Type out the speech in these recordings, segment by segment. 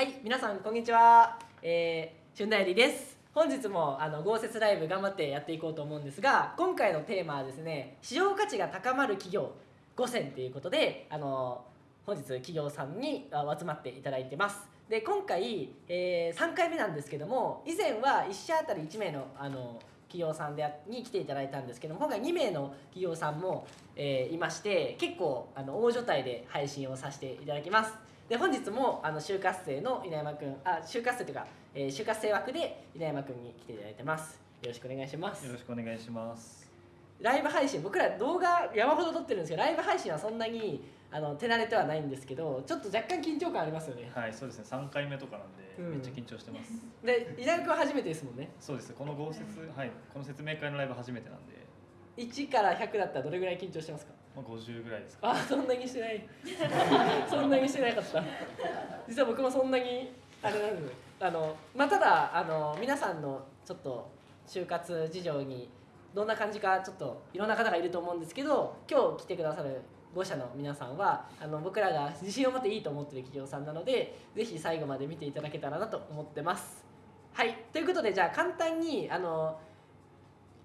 はい皆さんこんにちは、えー、春大理です。本日もあの豪雪ライブ頑張ってやっていこうと思うんですが今回のテーマはですね市場価値が高まる企業5選ということであの本日企業さんに集まっていただいてます。で今回、えー、3回目なんですけども以前は1社あたり1名のあの企業さんでに来ていただいたんですけども今回2名の企業さんも、えーいまして結構あの大所帯で配信をさせていただきます。で本日もあの就活生の稲山くんあ就活生というか、えー就活生枠で稲山くんに来ていただいてますよろしくお願いしますよろしくお願いします。ライブ配信僕ら動画山ほど撮ってるんですけどライブ配信はそんなにあの手慣れてはないんですけどちょっと若干緊張感ありますよねはい、そうですね。三回目とかなんで、うんめっちゃ緊張してます。で稲山くんは初めてですもんねそうです。この豪雪、はい、この説明会のライブ初めてなんで、1から100だったらどれぐらい緊張してますか？まあ五十ぐらいですか。あそんなにしない そんなにしてなかった実は僕もそんなにあれなんですあのまあただあの皆さんのちょっと就活事情にどんな感じかちょっといろんな方がいると思うんですけど今日来てくださる5社の皆さんはあの僕らが自信を持っていいと思ってる企業さんなのでぜひ最後まで見ていただけたらなと思ってます。はいということでじゃあ簡単にあの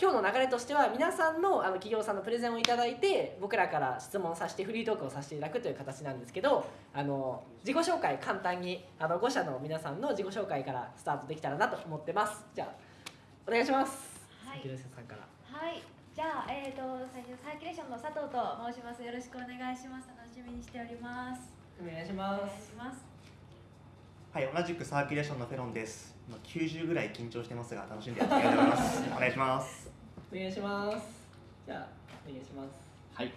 今日の流れとしては皆さんのあの企業さんのプレゼンをいただいて僕らから質問させてフリートークをさせていただくという形なんですけどあの自己紹介簡単にあの5社の皆さんの自己紹介からスタートできたらなと思ってますじゃあお願いしますはい広瀬さんからはい、じゃあ、えー、と最初サーキュレーションの佐藤と申します。よろしくお願いします。楽しみにしております。お願いしお願いますします。はい、同じくサーキュレーションのフェロンです。まあ90ぐらい緊張してますが、楽しんでやっていきたいと思います。お願いします。お願いしますじゃあお願いしますはい。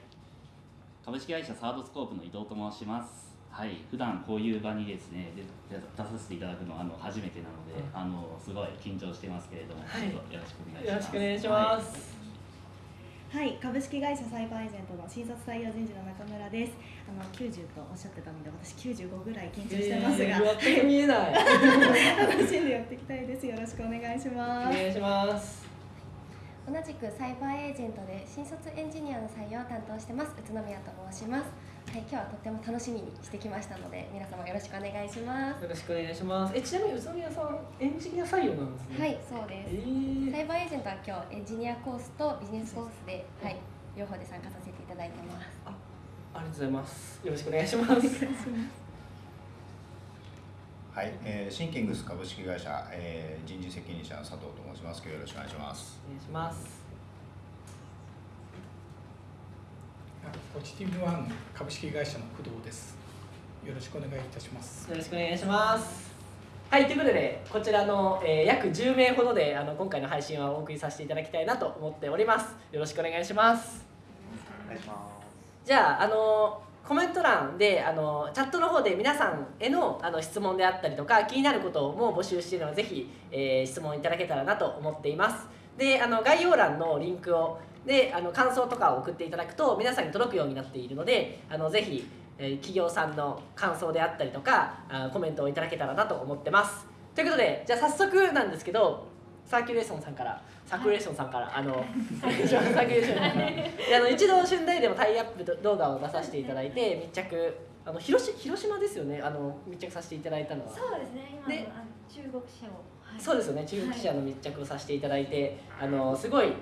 株式会社サードスコープの伊藤と申します。はい。普段こういう場にですね、で出させていただくのはあの初めてなので、あのすごい緊張してますけれども、はいどうぞよろしくお願いしよろます。しくお願いします、はい、株式会社サイバーエージェントの新卒採用人事の中村です。あの90とおっしゃってたので、私95ぐらい緊張してますが、えー見えない 楽しんでやっていきたいです。よろしくお願いしおます。願いします同じくサイバーエージェントで新卒エンジニアの採用を担当してます宇都宮と申します。はい今日はとっても楽しみにしてきましたので皆様よろしくお願いします。よろしくお願いします。えちなみに宇都宮さんエンジニア採用なんですね。はいそうでえすー。サイバーエージェントは今日エンジニアコースとビジネスコースではい両方で参加させていただいてます。ありがとうございます。よろしくお願いします。はい、えーシンキングス株式会社、えー人事責任者の佐藤と申します。今日よろしくお願いします。お願いします。ポジティブワン株式会社の工藤です。よろしくお願いいたします。よろしくお願いします。はい、ということで、こちらの、えー約10名ほどであの今回の配信はお送りさせていただきたいなと思っております。よろしくお願いします。お願いしまじゃあ、あのコメント欄であのチャットの方で皆さんへのあの質問であったりとか気になることも募集しているのでぜひ、えー質問いただけたらなと思っています。であの概要欄のリンクをであの感想とかを送っていただくと皆さんに届くようになっているのであのぜひ、えー企業さんの感想であったりとかあコメントをいただけたらなと思ってます。ということでじゃあ早速なんですけどサーキュレーションさんからサーキュレーションさんからあのサーキュレーションさんから。であの一度春大でもタイアップ動画を出させていただいて密着あの広し広島ですよね。あの密着させていただいたのは。そうですね。今の中国社を。はい。そうですよね。中国記者の密着をさせていただいて、あのすごい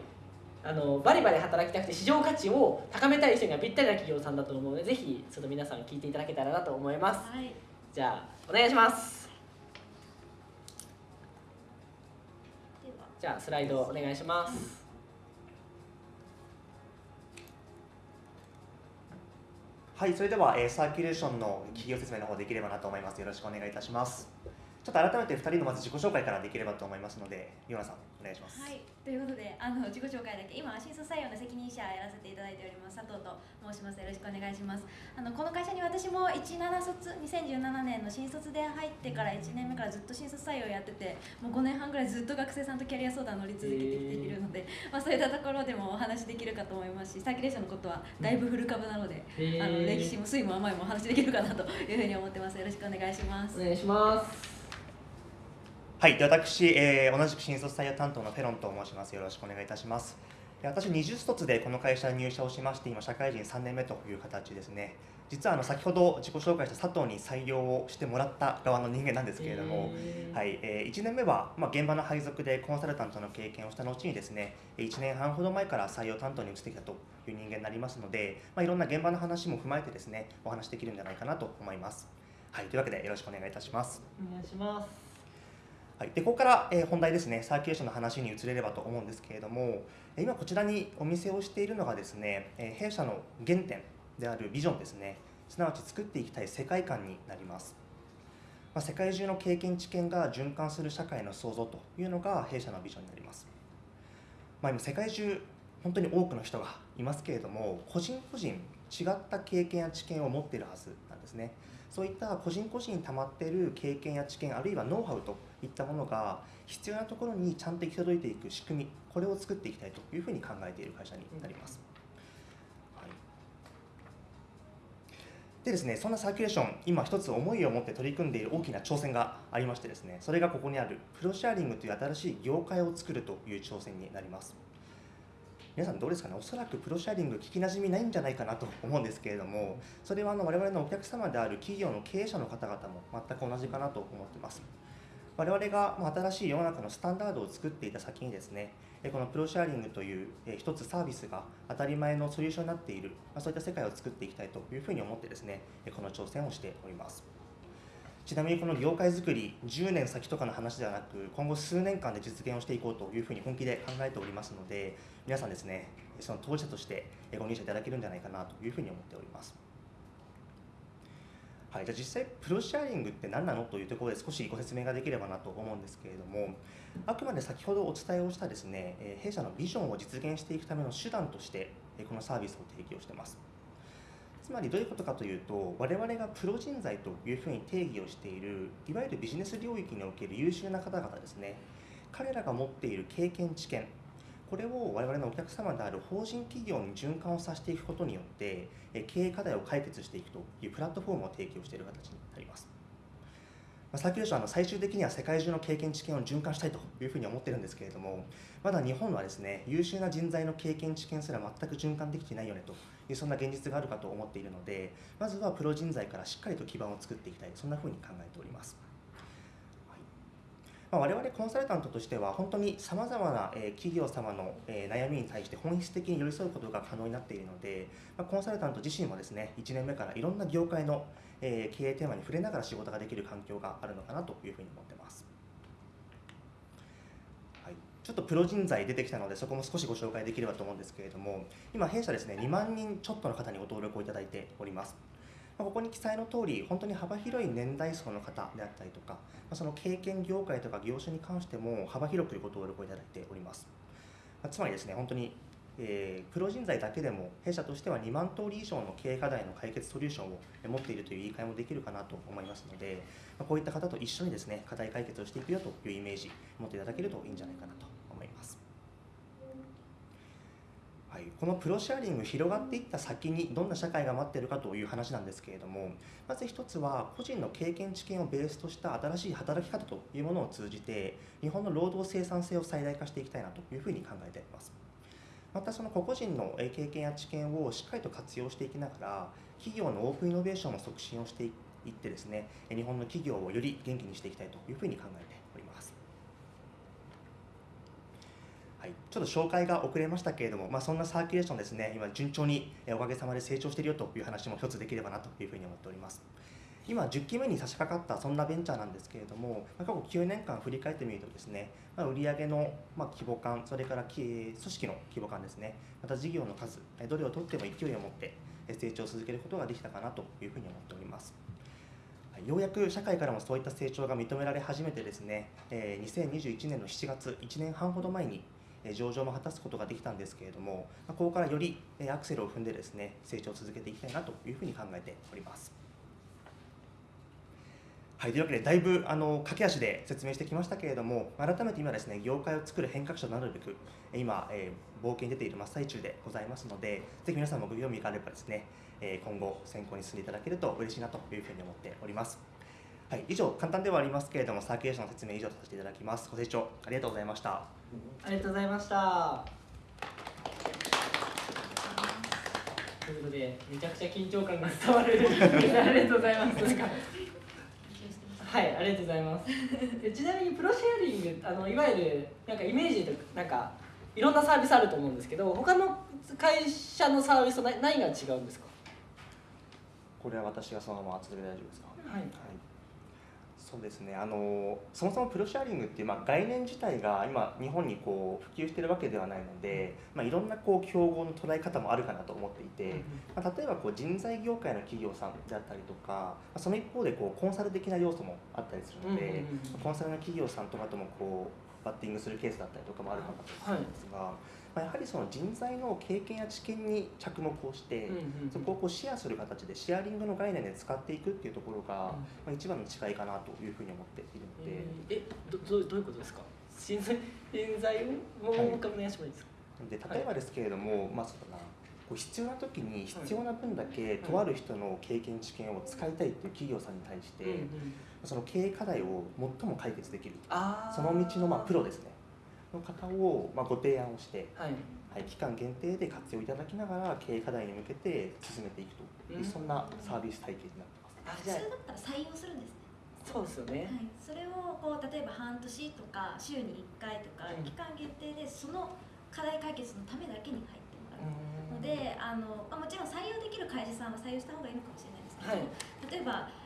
あのバリバリ働きたくて市場価値を高めたい人にはぴったりな企業さんだと思うのでぜひちょっと皆さん聞いていただけたらなと思います。はい。じゃあお願いしますでは。じゃあスライドお願いしますはい、それでは、えーサーキュレーションの企業説明の方できればなと思います。よろしくお願いいたします。ちょっと改めて2人のまず自己紹介からできればと思いますので、ヨナさん、願いします。はい、ということであの自己紹介だけ今新卒採用の責任者やらせていただいております佐藤と申します。よろしくお願いします。あのこの会社に私も17卒2017年の新卒で入ってから1年目からずっと新卒採用やっててもう5年半ぐらいずっと学生さんとキャリア相談乗り続けてきているので、まあ、そういったところでもお話できるかと思いますしサーキュレーションのことはだいぶ古株なので、へー。あの歴史も酸いも甘いもお話できるかなというふうに思ってます。よろしくお願いします。お願いしますはい、で私、えー同じく新卒採用担当のフェロンと申します。よろしくお願いいたします。私20卒でこの会社に入社をしまして今社会人3年目という形ですね実はあの先ほど自己紹介した佐藤に採用をしてもらった側の人間なんですけれども、はいえー、1年目は、まあ、現場の配属でコンサルタントの経験をした後にですね1年半ほど前から採用担当に移ってきたという人間になりますので、まあ、いろんな現場の話も踏まえてですねお話できるんじゃないかなと思います。はい、というわけでよろしくお願いいたします。お願いします。はい、でここから、え、本題ですね、サーキュレーションの話に移れればと思うんですけれども、今こちらにお見せをしているのがですね、え、弊社の原点であるビジョンですね、すなわち作っていきたい世界観になります。まあ、世界中の経験知見が循環する社会の創造というのが弊社のビジョンになります。まあ、今世界中本当に多くの人がいますけれども個人個人違った経験や知見を持っているはずなんですねそういった個人個人に溜まっている経験や知見あるいはノウハウといったものが必要なところにちゃんと行き届いていく仕組み。これを作っていきたいというふうに考えている会社になります、はい、でですねそんなサーキュレーション今一つ思いを持って取り組んでいる大きな挑戦がありましてですねそれがここにあるプロシェアリングという新しい業界を作るという挑戦になります。皆さんどうですかね？おそらくプロシェアリング聞きなじみないんじゃないかなと思うんですけれどもそれはあの我々のお客様である企業の経営者の方々も全く同じかなと思ってます。我々が新しい世の中のスタンダードを作っていた先にですねこのプロシェアリングという一つサービスが当たり前のソリューションになっている。そういった世界を作っていきたいというふうに思ってですねこの挑戦をしております。ちなみにこの業界づくり10年先とかの話ではなく今後数年間で実現をしていこうというふうに本気で考えておりますので皆さんですねその当事者としてご入社いただけるんじゃないかなというふうに思っております。はい、じゃあ実際プロシェアリングって何なのというところで少しご説明ができればなと思うんですけれどもあくまで先ほどお伝えをしたですね弊社のビジョンを実現していくための手段としてこのサービスを提供しています。つまりどういうことかというと我々がプロ人材というふうに定義をしているいわゆるビジネス領域における優秀な方々ですね。彼らが持っている経験知見これを我々のお客様である法人企業に循環をさせていくことによって経営課題を解決していくというプラットフォームを提供している形になります。サーキュレーションは最終的には世界中の経験知見を循環したいというふうに思ってるんですけれどもまだ日本はですね優秀な人材の経験知見すら全く循環できていないよねというそんな現実があるかと思っているのでまずはプロ人材からしっかりと基盤を作っていきたいそんなふうに考えております。まあ、我々コンサルタントとしては本当にさまざまな企業様の悩みに対して本質的に寄り添うことが可能になっているので、ま、コンサルタント自身もですね1年目からいろんな業界のえ経営テーマに触れながら仕事ができる環境があるのかなというふうに思ってます。はい、ちょっとプロ人材出てきたのでそこも少しご紹介できればと思うんですけれども今弊社ですね2万人ちょっとの方にご登録をいただいております。ここに記載の通り、本当に幅広い年代層の方であったりとか、その経験業界とか業種に関しても幅広くご登録をいただいております。つまりですね、本当に、えー、プロ人材だけでも弊社としては2万通り以上の経営課題の解決ソリューションを持っているという言い換えもできるかなと思いますので、まこういった方と一緒にですね、課題解決をしていくよというイメージ持っていただけるといいんじゃないかなと思います。はい、このプロシェアリング広がっていった先にどんな社会が待っているかという話なんですけれどもまず一つは個人の経験知見をベースとした新しい働き方というものを通じて日本の労働生産性を最大化していきたいなというふうに考えています。またその個々人の経験や知見をしっかりと活用していきながら企業のオープンイノベーションの促進をしていってですね日本の企業をより元気にしていきたいというふうに考えております。はい、ちょっと紹介が遅れましたけれども、まあ、そんなサーキュレーションですね、今、順調におかげさまで成長しているよという話も一つできればなというふうに思っております。今、10期目に差し掛かったそんなベンチャーなんですけれども、過去9年間振り返ってみるとですね、まあ、売上のま規模感、それから組織の規模感ですね、また事業の数、どれをとっても勢いを持って成長を続けることができたかなというふうに思っております。ようやく社会からもそういった成長が認められ始めてですね、2021年の7月、1年半ほど前に上場も果たすことができたんですけれども、ここからよりアクセルを踏んでですね成長を続けていきたいなというふうに考えております。はい、というわけでだいぶあの駆け足で説明してきましたけれども改めて今ですね業界を作る変革者となるべく今、えー、冒険に出ている真っ最中でございますのでぜひ皆さんもご興味があればですね、えー、今後選考に進んでいただけると嬉しいなというふうに思っております。はい、以上簡単ではありますけれどもサーキュレーションの説明以上とさせていただきます。ご清聴ありがとうございました。ありがとうございました。ということでめちゃくちゃ緊張感が伝わる。ありがとうございます。はいありがとうございます。えちなみにプロシェアリングあのいわゆるなんかイメージとなんかいろんなサービスあると思うんですけど他の会社のサービスと何何が違うんですか？これは私がそのまま続けて大丈夫ですか？はいそうですね。あのそもそもプロシェアリングっていう、まあ、概念自体が今日本にこう普及してるわけではないので、まあ、いろんなこう競合の捉え方もあるかなと思っていて、まあ、例えばこう人材業界の企業さんであったりとか、まあ、その一方でこうコンサル的な要素もあったりするので、コンサルの企業さんとかともこうバッティングするケースだったりとかもあるかなと思うんですが、まあ、やはりその人材の経験や知見に着目をして、そこをこうシェアする形でシェアリングの概念で使っていくっていうところが、まあ、一番の違いかなというふうに思っているので。えどどうどういうことですか？人材人材をもう一回お願いしてもいい。ですか、で例えばですけれども、まあそうだな。こう必要な時に必要な分だけとある人の経験知見を使いたいっていう企業さんに対して、その経営課題を最も解決できるその道のまあプロですねの方をまあご提案をして、はい。はい、期間限定で活用いただきながら経営課題に向けて進めていくと。いう、うん。そんなサービス体系になってます。あじゃ普通だったら採用するんですね。そうですよね、はい、それをこう例えば半年とか週に1回とかうん。期間限定でその課題解決のためだけに入ってもらう。のであの、まあ、もちろん採用できる会社さんは採用した方がいいのかもしれないですけど、はい。例えば、うん、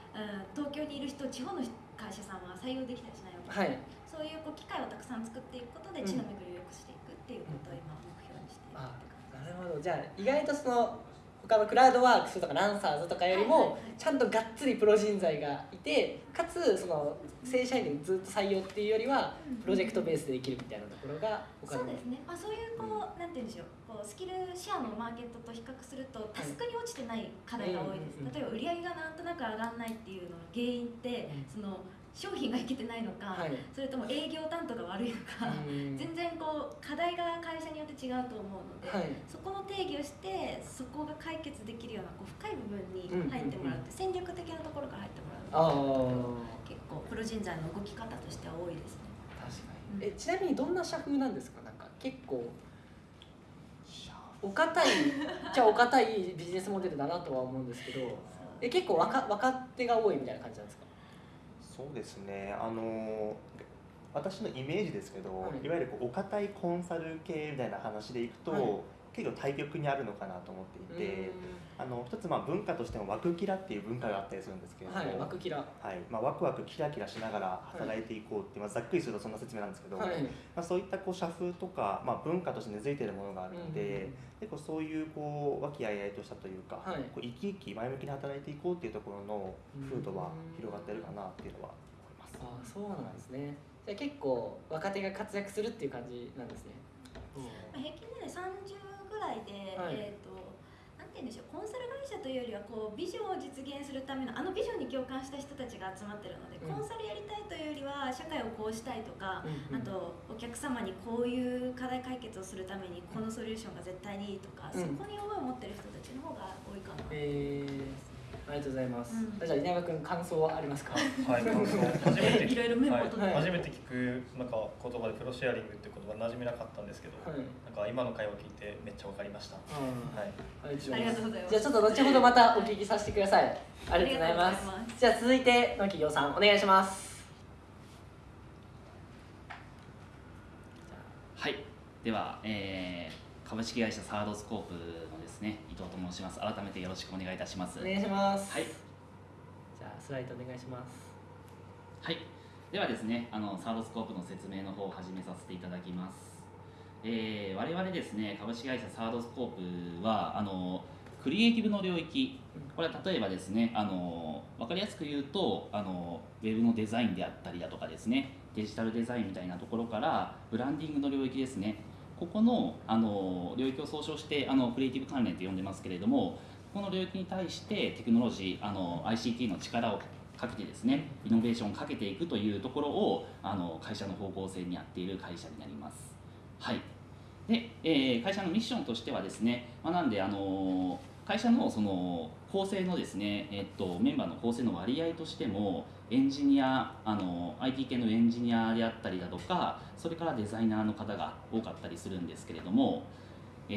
東京にいる人地方の会社さんは採用できたりしないわけはい。そういうこう機会をたくさん作っていくことでうん地の巡りを良くしていくっていうことを今目標にしているあなるほど。じゃあ意外とその他のクラウドワークスとかランサーズとかよりもちゃんとがっつりプロ人材がいてかつその正社員でずっと採用っていうよりはプロジェクトベースでできるみたいなところが他の。そうですね、まあ、そういうこう、なんて言うんでしょう。こうスキルシェアのマーケットと比較するとタスクに落ちてない課題が多いです、例えば売り上げがなんとなく上がらないっていうのの原因って、うん。その商品がいけてないのか、はい。それとも営業担当が悪いのか、うん。全然こう課題が会社によって違うと思うので、はい。そこの定義をしてそこが解決できるようなこう深い部分に入ってもらうって、戦略的なところから入ってもらう。ああ結構プロ人材の動き方としては多いですね。確かに。えちなみにどんな社風なんですか？なんか結構お堅い じゃあお堅いビジネスモデルだなとは思うんですけどえ結構若若手が多いみたいな感じなんですか？そうですね。あの私のイメージですけど、はい。い、わゆるこうお堅いコンサル系みたいな話でいくと、はい結構対極にあるのかなと思っていて、あの一つまあ文化としてもワクキラっていう文化があったりするんですけれども、はい枠キラ。はい。まあ、ワクワクキラキラしながら働いていこうって、まあ、ざっくりするとそんな説明なんですけど、はい。まあ、そういったこう社風とか、まあ、文化として根付いているものがあるので、結構そういうこう和気あいあいとしたというか、はい。こう生き生き前向きに働いていこうっていうところの風土は広がってるかなっていうのは思います。あそうなんですね。じゃあ結構若手が活躍するっていう感じなんですね、まあ平均年齢30で、はい。えー、となんて言うんでしょうコンサル会社というよりはこうビジョンを実現するためのあのビジョンに共感した人たちが集まってるので、うん。コンサルやりたいというよりは社会をこうしたいとか、うんうん。あとお客様にこういう課題解決をするためにこのソリューションが絶対にいいとか、うん。そこに思いを持ってる人たちの方が多いかな。えー、ありがとうございます、うん。じゃあ稲山君感想はありますか？はい、感想。初めて。聞いろいろメモを取ってはい。初めて聞くなんか言葉でプロシェアリングっていう言葉馴染みなかったんですけど、はい。なんか今の会話聞いてめっちゃわかりました。はい。ありありがとうございます。じゃあちょっと後ほどまたお聞きさせてください。ありがとうございます。ます。じゃあ続いての企業さんお願いします。はい、では、えー株式会社サードスコープのですね。伊藤と申します。改めてよろしくお願いいたします。お願いします。はい、じゃあスライドお願いします。はい、ではですね、あのサードスコープの説明の方を始めさせていただきます。えー我々ですね、株式会社サードスコープはあのクリエイティブの領域、これは例えばですね、あの分かりやすく言うとあのウェブのデザインであったりだとかですね、デジタルデザインみたいなところからブランディングの領域ですね、ここのあの領域を総称してあのクリエイティブ関連と呼んでますけれども、この領域に対してテクノロジー、あの ICT の力をかけてですね、イノベーションをかけていくというところをあの会社の方向性にやっている会社になります。はい。で、えー会社のミッションとしてはですね、まあ、なんであの会社のその構成のですね、えっとメンバーの構成の割合としてもエンジニアあの IT 系のエンジニアであったりだとかそれからデザイナーの方が多かったりするんですけれども、え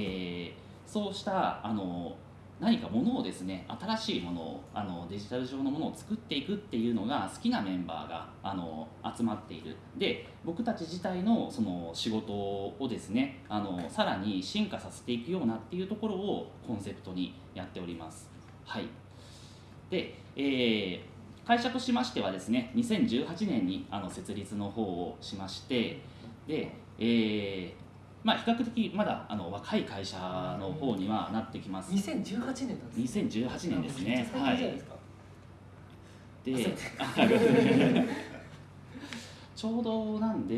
ーそうしたあの何かものをですね新しいものをあのデジタル上のものを作っていくっていうのが好きなメンバーがあの集まっている。で僕たち自体のその仕事をですねあのさらに進化させていくようなっていうところをコンセプトにやっております。はい。で、えー会社としましてはですね2018年にあの設立の方をしましてで、えーまあ、比較的まだあの若い会社の方にはなってきます。2018年なんです2018年ですね。最はいで ちょうどなんで、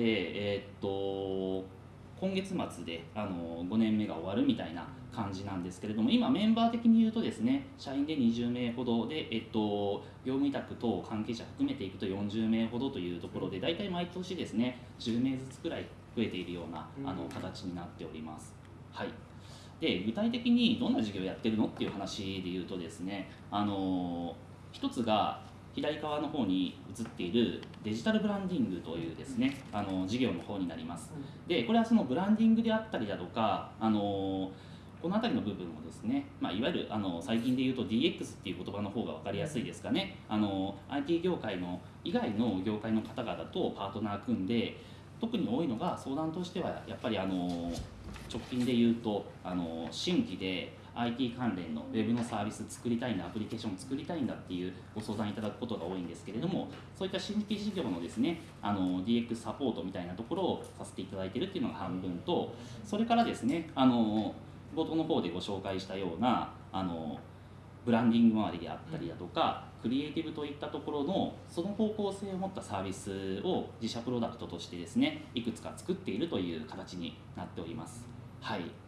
えーっと今月末であの5年目が終わるみたいな感じなんですけれども今メンバー的に言うとですね社員で20名ほどで、えっと、業務委託等関係者含めていくと40名ほどというところで大体毎年ですね10名ずつくらい増えているようなあの形になっております。はいで具体的にどんな事業をやってるのっていう話で言うとですねあの一つが左側の方に映っているデジタルブランディングというですねあの事業の方になります。でこれはそのブランディングであったりだとかあのこの辺りの部分をですね、まあ、いわゆるあの最近で言うと DX っていう言葉の方が分かりやすいですかね。あの IT 業界の以外の業界の方々とパートナー組んで特に多いのが相談としてはやっぱりあの直近で言うとあの新規で IT 関連のウェブのサービス作りたいんだアプリケーション作りたいんだっていうご相談いただくことが多いんですけれどもそういった新規事業のですねあの DX サポートみたいなところをさせていただいているっていうのが半分とそれからですねあの冒頭の方でご紹介したようなあのブランディング周りであったりだとか、クリエイティブといったところのその方向性を持ったサービスを自社プロダクトとしてですねいくつか作っているという形になっております。はい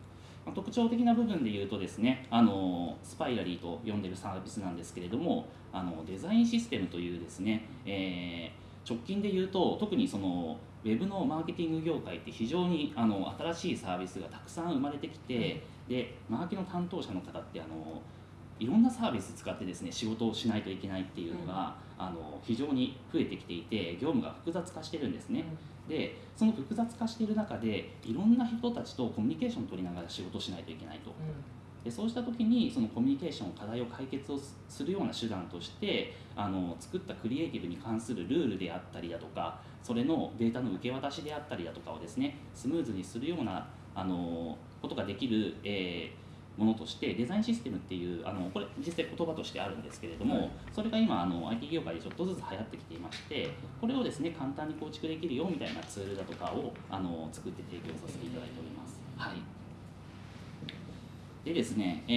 まあ特徴的な部分で言うとですねあのスパイラリーと呼んでるサービスなんですけれどもあのデザインシステムというですね、えー直近で言うと特にそのウェブのマーケティング業界って非常にあの新しいサービスがたくさん生まれてきて、でマーケの担当者の方ってあのいろんなサービス使ってですね仕事をしないといけないっていうのが、あの非常に増えてきていて業務が複雑化してるんですね。でその複雑化している中でいろんな人たちとコミュニケーションを取りながら仕事をしないといけないと。でそうした時にそのコミュニケーション課題を解決をすするような手段としてあの作ったクリエイティブに関するルールであったりだとかそれのデータの受け渡しであったりだとかをですねスムーズにするようなあのことができる、えーものとしてデザインシステムっていうあのこれ実際言葉としてあるんですけれども、はいそれが今あの IT 業界でちょっとずつ流行ってきていましてこれをですね簡単に構築できるよみたいなツールだとかをあの作って提供させていただいております。はいでですね、え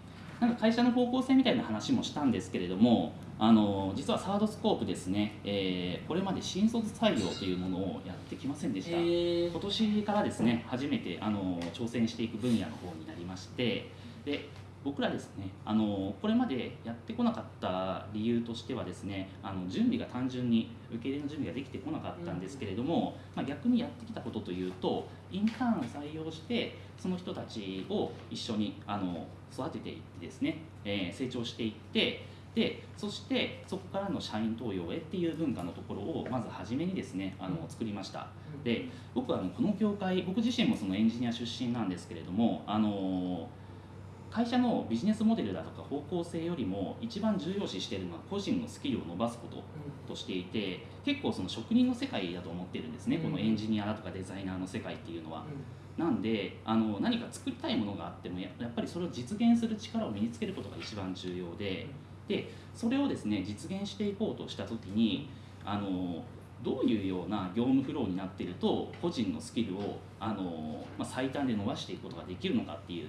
ーなんか会社の方向性みたいな話もしたんですけれども、あの実はサードスコープですね、えーこれまで新卒採用というものをやってきませんでした。え今年からですね初めてあの挑戦していく分野の方になりまして。で僕らですねあのこれまでやってこなかった理由としてはですねあの準備が単純に受け入れの準備ができてこなかったんですけれども、まあ、逆にやってきたことというとインターンを採用してその人たちを一緒にあの育てていってですね、えー成長していってでそしてそこからの社員登用へっていう文化のところをまず初めにですねあの作りました。で僕はあのこの業界僕自身もそのエンジニア出身なんですけれどもあの会社のビジネスモデルだとか方向性よりも一番重要視しているのは個人のスキルを伸ばすこととしていて結構その職人の世界だと思ってるんですね、うん。このエンジニアだとかデザイナーの世界っていうのは。なんであの何か作りたいものがあってもややっぱりそれを実現する力を身につけることが一番重要ででそれをですね実現していこうとした時にあのどういうような業務フローになっていると個人のスキルをあの、まあ、最短で伸ばしていくことができるのかっていう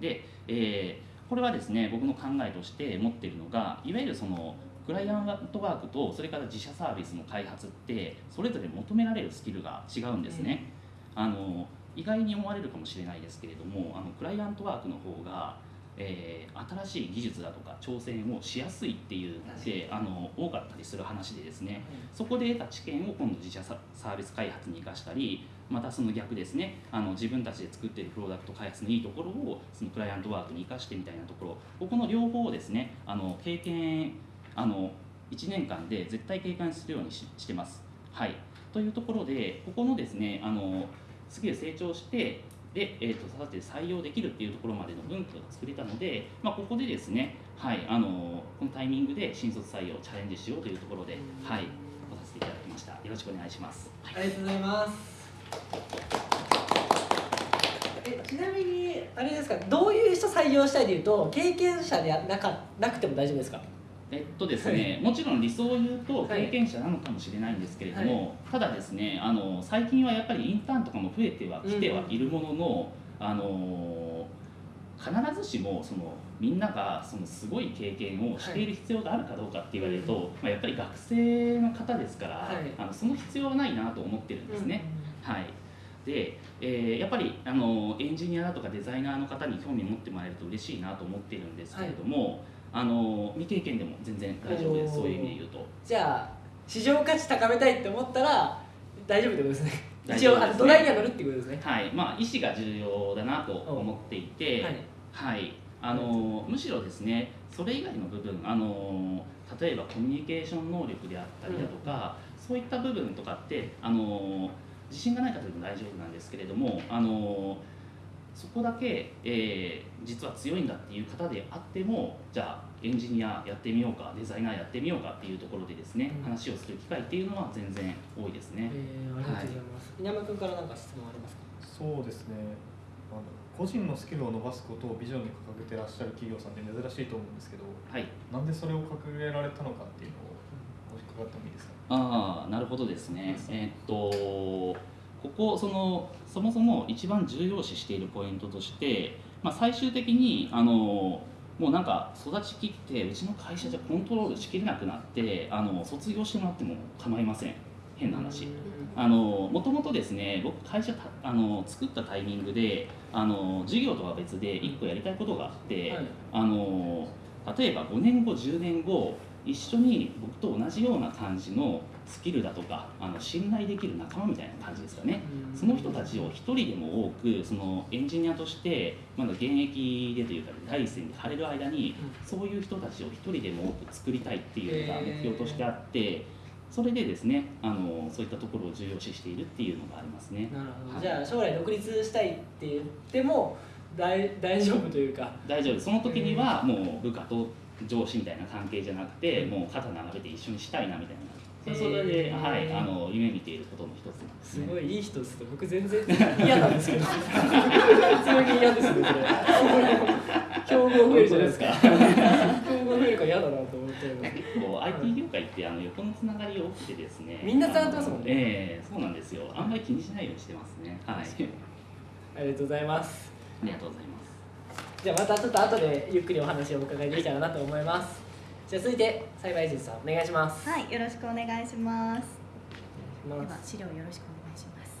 で、えーこれはですね僕の考えとして持っているのがいわゆるそのクライアントワークとそれから自社サービスの開発ってそれぞれ求められるスキルが違うんですね。あの意外に思われるかもしれないですけれどもあのクライアントワークの方が、えー新しい技術だとか挑戦をしやすいっていうのであの多かったりする話でですね。そこで得た知見を今度自社ササービス開発に生かしたりまたその逆ですねあの自分たちで作っているプロダクト開発のいいところをそのクライアントワークに生かしてみたいなところ。ここの両方をですねあの経験あの1年間で絶対経験するようにししてます。はい、というところでここのですねあのスキル成長してで、えー、と育てて採用できるっていうところまでの文化が作れたので、まあ、ここでですね、はい、あのこのタイミングで新卒採用チャレンジしようというところで、はい、来させていただきました。よろしくお願いします、はい。ありがとうございます。えちなみにあれですかどういう人採用したいでいうと経験者でなかなくても大丈夫ですか？えっとですね、もちろん理想を言うとはい。経験者なのかもしれないんですけれども、ただですねあの最近はやっぱりインターンとかも増えてはきてはいるものの、あの必ずしもそのみんながそのすごい経験をしている必要があるかどうかって言われると、まあ、やっぱり学生の方ですから、はい。あのその必要はないなと思ってるんですね。はい。でえーやっぱりあのエンジニアだとかデザイナーの方に興味を持ってもらえると嬉しいなと思ってるんですけれども、あの未経験でも全然大丈夫です。そういう意味で言うと。じゃあ市場価値高めたいって思ったら大丈夫ってことですね。一応あの土台には乗るっていうことですね。はい。まあ意思が重要だなと思っていて。はい。はい。あのむしろですねそれ以外の部分あの例えばコミュニケーション能力であったりだとか、そういった部分とかってあの自信がない方でも大丈夫なんですけれどもあのそこだけ、えー実は強いんだっていう方であってもじゃあエンジニアやってみようかデザイナーやってみようかっていうところでですね、うん。話をする機会っていうのは全然多いですね。えー、ありがとうございます、稲山君から何か質問ありますか？そうですね。あの個人のスキルを伸ばすことをビジョンに掲げてらっしゃる企業さんって珍しいと思うんですけどはい。なんでそれを掲げられたのかっていうのをもし伺ってもいいですか？ああなるほどですね。えーっとここそのそもそも一番重要視しているポイントとして、まあ、最終的にあのもうなんか育ちきってうちの会社じゃコントロールしきれなくなってあの卒業してもらっても構いません。変な話。あのもともとですね僕会社たあの作ったタイミングであの事業とは別で1個やりたいことがあって、はい。あの例えば5年後10年後一緒に僕と同じような感じのスキルだとかあの信頼できる仲間みたいな感じですかね、その人たちを一人でも多くそのエンジニアとしてまだ現役でというか第一線で張れる間にそういう人たちを一人でも多く作りたいっていうのが目標としてあってそれでですねあのそういったところを重要視しているっていうのがありますね。なるほど、はい。じゃあ将来独立したいって言っても大大丈夫というか。大丈夫。その時にはもう部下と上司みたいな関係じゃなくて、もう肩並べて一緒にしたいなみたいなそれで、はい、あの夢見ていることの一つなんですね。すごいいい人ですね。僕全然嫌なんですけど。普通に嫌ですね。それ。競合増えるじゃないですか。競合増えるから嫌だなと思って。結構 IT 業界ってあの横のつながり多くてですね。みんなつながってますもんね。ええそうなんですよ。あんまり気にしないようにしてますね。はい。ありがとうございます。ありがとうございます。じゃあまたちょっと後でゆっくりお話をお伺いできたらなと思いますじゃあ続いて栽培人さんお願いしますはい、よろしくお願いします。では資料よろしくお願いします。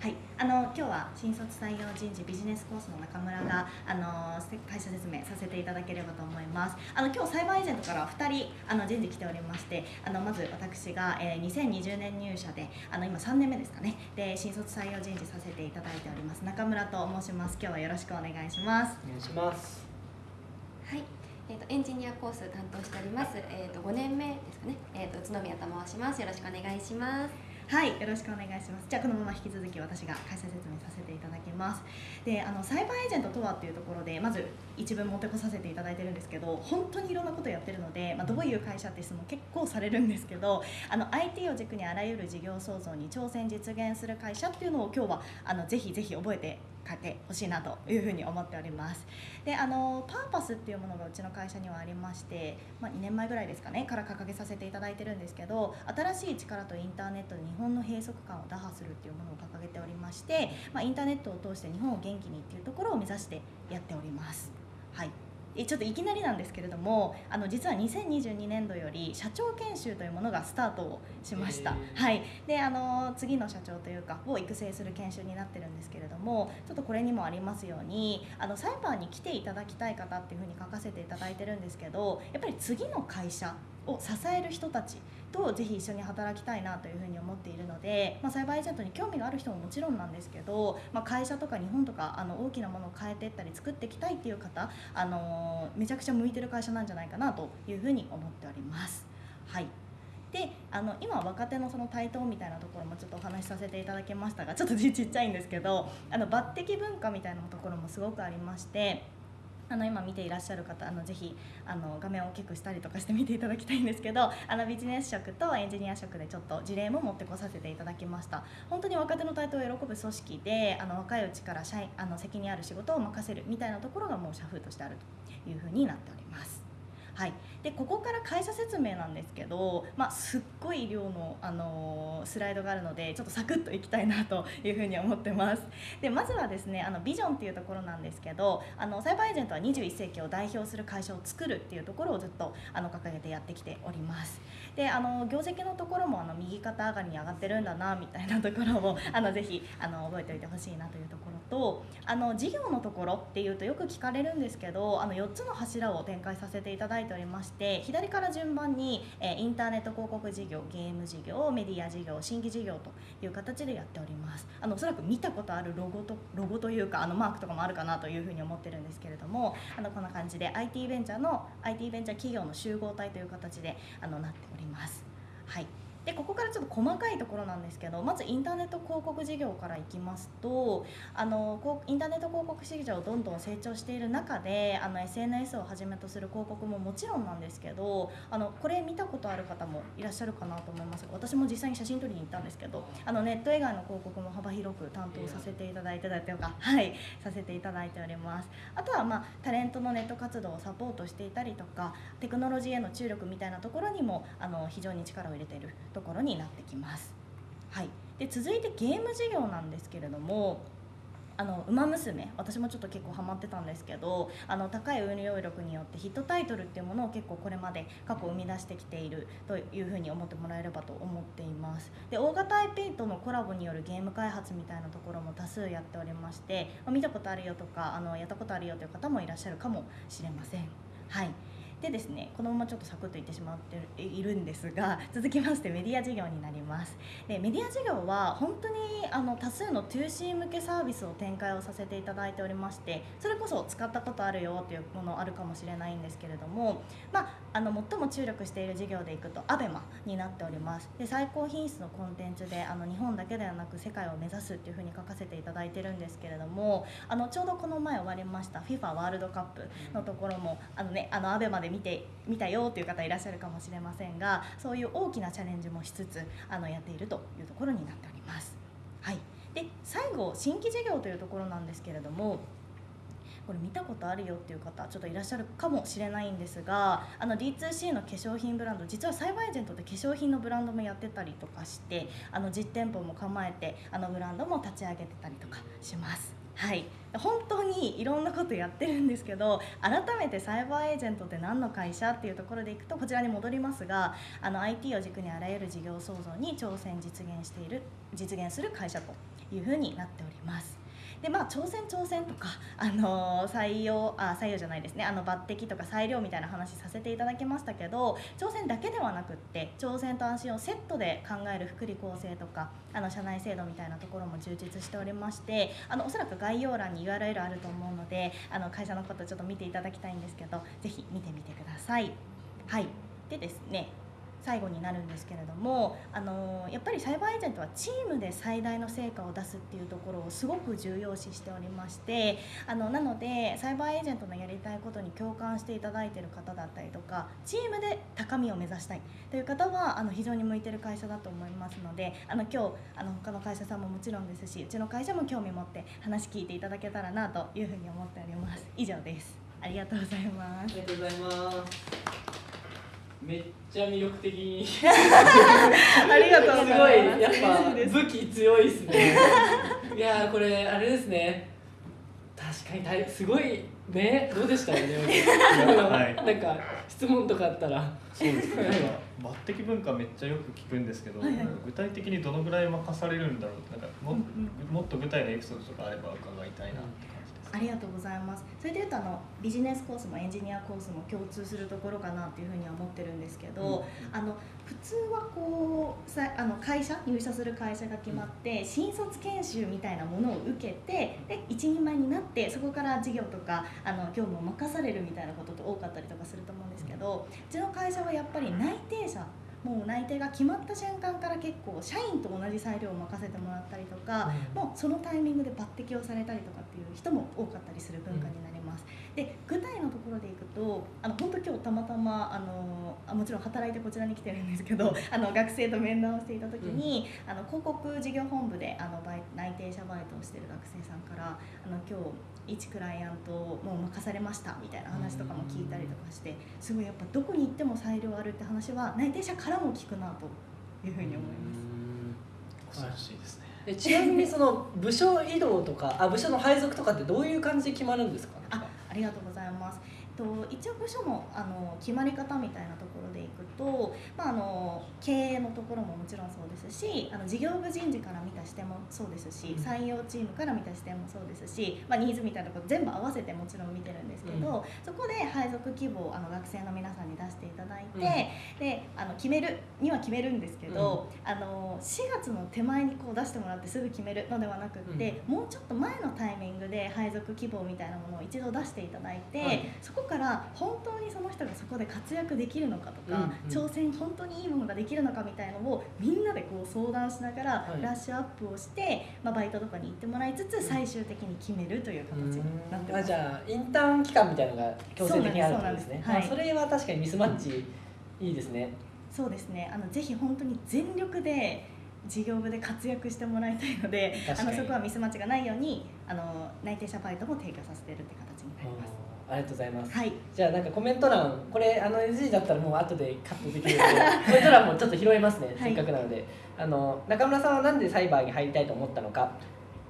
はい、あの今日は新卒採用人事ビジネスコースの中村があのせ会社説明させていただければと思います。あの今日サイバーエージェントから2人あの人事来ておりまして、あのまず私が、えー、2020年入社であの今3年目ですかね。で新卒採用人事させていただいております中村と申します。今日はよろしくお願いします。お願いしますはい、えー、とエンジニアコース担当しております、えー、と5年目ですかね、えー、と宇都宮と申しますよろしくお願いしますはい、よろしくお願いします。じゃあこのまま引き続き私が会社説明させていただきます。で、あのサイバーエージェントとはっていうところでまず一文持ってこさせていただいてるんですけど、本当にいろんなことやってるので、まあ、どういう会社って質問結構されるんですけど、あの IT を軸にあらゆる事業創造に挑戦実現する会社っていうのを今日はあのぜひぜひ覚えて帰ってほしいなというふうに思っております。であのパーパスっていうものがうちの会社にはありまして、まあ、2年前ぐらいですかねから掲げさせていただいてるんですけど新しい力とインターネットで日本の閉塞感を打破するっていうものを掲げておりまして、まあ、インターネットを通して日本を元気にっていうところを目指してやっております。はい。えちょっといきなりなんですけれどもあの実は2022年度より社長研修というものがスタートをしました、はい、であの次の社長というかを育成する研修になってるんですけれどもちょっとこれにもありますようにあのサイバーに来ていただきたい方っていうふうに書かせていただいてるんですけどやっぱり次の会社を支える人たちとぜひ一緒に働きたいなというふうに思っているので、まあ、サイバーエージェントに興味がある人ももちろんなんですけど、まあ、会社とか日本とかあの大きなものを変えていったり作っていきたいっていう方、あのめちゃくちゃ向いてる会社なんじゃないかなというふうに思っております。はいであの今若手のその台頭みたいなところもちょっとお話しさせていただきましたがちょっとちっちゃいんですけどあの抜擢文化みたいなところもすごくありましてあの今見ていらっしゃる方あのぜひあの画面を大きくしたりとかして見ていただきたいんですけどあのビジネス職とエンジニア職でちょっと事例も持ってこさせていただきました本当に若手の台頭を喜ぶ組織であの若いうちから社員あの責任ある仕事を任せるみたいなところがもう社風としてあるというふうになっております。はい、でここから会社説明なんですけど、まあ、すっごい量の、あのースライドがあるのでちょっとサクッといきたいなというふうに思ってます。でまずはですねあのビジョンっていうところなんですけどあのサイバーエージェントは21世紀を代表する会社を作るっていうところをずっとあの掲げてやってきております。であの業績のところもあの右肩上がりに上がってるんだなみたいなところをあのぜひあの覚えておいてほしいなというところとあの事業のところっていうとよく聞かれるんですけどあの4つの柱を展開させていただいておりまして左から順番に、えインターネット広告事業ゲーム事業メディア事業新規事業という形でやっております。あのおそらく見たことあるロゴとロゴというかあのマークとかもあるかなというふうに思ってるんですけれどもあのこんな感じで IT ベンチャーの IT ベンチャー企業の集合体という形であのなっております。はい。でここからちょっと細かいところなんですけどまずインターネット広告事業からいきますとあのインターネット広告市場どんどん成長している中であの SNS をはじめとする広告ももちろんなんですけどあのこれ見たことある方もいらっしゃるかなと思います。私も実際に写真撮りに行ったんですけどあのネット以外の広告も幅広く担当させていただいてたりとかはいさせていただいております。あとはまあタレントのネット活動をサポートしていたりとかテクノロジーへの注力みたいなところにもあの非常に力を入れているとところになってきます。はい、で続いてゲーム事業なんですけれどもあの馬娘私もちょっと結構ハマってたんですけどあの高い運用力によってヒットタイトルっていうものを結構これまで過去生み出してきているというふうに思ってもらえればと思っています。で大型 IP とのコラボによるゲーム開発みたいなところも多数やっておりまして、見たことあるよとかあのやったことあるよという方もいらっしゃるかもしれません。はい。でですねこのままちょっとサクッといってしまっているんですが 続きましてメディア事業になります。でメディア事業は本当にあの多数の 2C 向けサービスを展開をさせていただいておりましてそれこそ使ったことあるよというものあるかもしれないんですけれども、まあ、あの最も注力している事業でいくと ABEMA になっておりますで最高品質のコンテンツであの日本だけではなく世界を目指すっていうふうに書かせていただいてるんですけれどもあのちょうどこの前終わりました FIFA ワールドカップのところもあのねあの ABEMA で見て見たよという方いらっしゃるかもしれませんがそういう大きなチャレンジもしつつあのやっているというところになっております。はい、で最後新規事業というところなんですけれどもこれ見たことあるよっていう方ちょっといらっしゃるかもしれないんですがあの D2C の化粧品ブランド実はサイバーエージェントで化粧品のブランドもやってたりとかしてあの実店舗も構えてあのブランドも立ち上げてたりとかします。はい、本当にいろんなことやってるんですけど改めてサイバーエージェントって何の会社っていうところでいくとこちらに戻りますがあの IT を軸にあらゆる事業創造に挑戦実現している実現する会社というふうになっております。でまあ挑戦挑戦とか、あの採用あ採用じゃないですねあの抜擢とか裁量みたいな話させていただきましたけど挑戦だけではなくって挑戦と安心をセットで考える福利厚生とかあの社内制度みたいなところも充実しておりましてあのおそらく概要欄に URL あると思うのであの会社のことちょっと見ていただきたいんですけどぜひ見てみてください。はいでですね最後になるんですけれども、あのやっぱりサイバーエージェントはチームで最大の成果を出すっていうところをすごく重要視しておりましてあのなのでサイバーエージェントのやりたいことに共感していただいている方だったりとかチームで高みを目指したいという方はあの非常に向いてる会社だと思いますのであの今日あの他の会社さんももちろんですしうちの会社も興味持って話聞いていただけたらなというふうに思っております。以上です。ありがとうございます。ありがとうございます。めっちゃ魅力的に。ありがとうございますすごい、やっぱ武器強いですね。いやー、これあれですね。確かに大すごいね、どうでしたよね。はいなんか質問とかあったら。そうですね。抜擢文化めっちゃよく聞くんですけど、はいはい具体的にどのぐらい任されるんだろうってなんかも,、もっと具体のエピソードとかあれば伺いたいなって感じ。ありがとうございます。それでいうとあのビジネスコースもエンジニアコースも共通するところかなっていうふうには思ってるんですけど、あの普通はこうさあの会社入社する会社が決まって新卒研修みたいなものを受けてで一人前になってそこから事業とかあの業務を任されるみたいなことって多かったりとかすると思うんですけどうちの会社はやっぱり内定者もう内定が決まった瞬間から結構社員と同じ裁量を任せてもらったりとか、もうそのタイミングで抜擢をされたりとかっていう人も多かったりする文化になります。で具体のところでいくとあの本当今日たまたまあのあもちろん働いてこちらに来てるんですけど あの学生と面談をしていた時に、あの広告事業本部であのバイ内定者バイトをしてる学生さんからあの今日一クライアントをもう任されましたみたいな話とかも聞いたりとかしてすごいやっぱどこに行っても裁量あるって話は内定者からも聞くなというふうに思います。素晴らしいですねえちなみにその部署移動とかあ部署の配属とかってどういう感じで決まるんですかあありがとうございます。えっと一応部署のあの決まり方みたいなところでいくと、まああの経営のところももちろんそうですし、あの事業部人事から見た視点もそうですし、うん。採用チームから見た視点もそうですし、まあニーズみたいなところ全部合わせてもちろん見てるんですけど、そこで配属希望をあの学生の皆さんに出していただいて、であの決めるには決めるんですけど、あの4月の手前にこう出してもらってすぐ決めるのではなくって、もうちょっと前のタイミングで配属希望みたいなものを一度出していただいて、はい。そこから本当にその人がそこで活躍できるのかとか、うんうん挑戦本当にいいものができるのかみたいのをみんなでこう相談しながらはい。ブラッシュアップをして、まあ、バイトとかに行ってもらいつつ最終的に決めるという形になってます。あじゃあインターン期間みたいなのが強制的にあるってことですね。そうなんですあそれは確かにミスマッチいいですね。そうですね。あのぜひ本当に全力で事業部で活躍してもらいたいのであのそこはミスマッチがないようにあの内定者バイトも提供させてるって形になります。ありがとうございます。はい。じゃあなんかコメント欄これあの NG だったらもう後でカットできるので コメント欄もちょっと拾いますね、はい。せっかくなので。あの中村さんはなんでサイバーに入りたいと思ったのか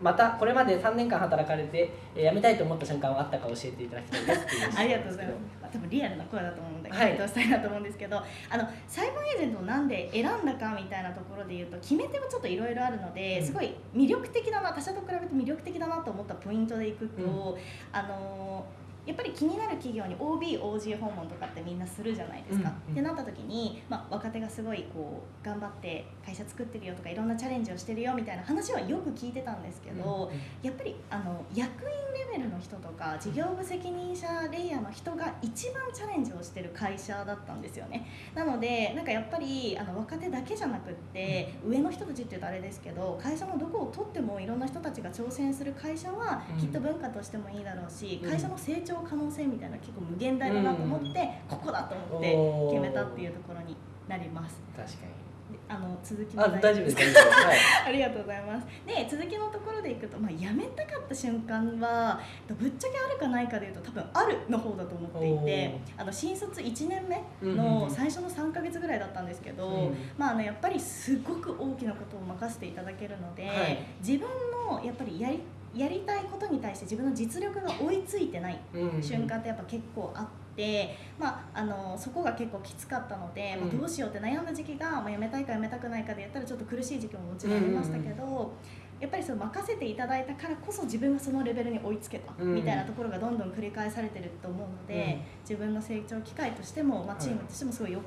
またこれまで3年間働かれて、えー辞めたいと思った瞬間はあったか教えていただきたいですありがとうございます。まあ多分リアルな声だと思うのではい。回答したいなと思うんですけど、あのサイバーエージェントをなんで選んだかみたいなところで言うと決め手はちょっといろいろあるので、うん。すごい魅力的だな他社と比べて魅力的だなと思ったポイントでいくと、うん。あのーやっぱり気になる企業に OB、OG 訪問とかってみんなするじゃないですか。うんうん。ってなった時に、まあ、若手がすごいこう頑張って会社作ってるよとかいろんなチャレンジをしてるよみたいな話はよく聞いてたんですけど、やっぱりあの役員レベルの人とか事業部責任者レイヤーの人が一番チャレンジをしてる会社だったんですよね。なのでなんかやっぱりあの若手だけじゃなくって上の人たちって言うとあれですけど会社のどこを取ってもいろんな人たちが挑戦する会社はうん。きっと文化としてもいいだろうしうん会社の成長可能性みたいな結構無限大だなと思ってここだと思って決めたっていうところになります。確かであの続きにあも大丈夫です。はい。ありがとうございます。で続きのところでいくと、まあ、辞めたかった瞬間はぶっちゃけあるかないかでいうと多分あるの方だと思っていてあの新卒1年目うんうんうん。の最初の3ヶ月ぐらいだったんですけど、うんまあ、あのやっぱりすごく大きなことを任せていただけるので、はい。自分のやっぱりやりやりたいことに対して自分の実力が追いついてない瞬間ってやっぱ結構あって、まあ、あのそこが結構きつかったので、まあ、うん。どうしようって悩んだ時期が、まあ、辞めたいか辞めたくないかでやったらちょっと苦しい時期ももちろんありましたけど、やっぱりその任せていただいたからこそ自分がそのレベルに追いつけたうん。みたいなところがどんどん繰り返されてると思うので、自分の成長機会としても、まあ、チームとしてもすごい良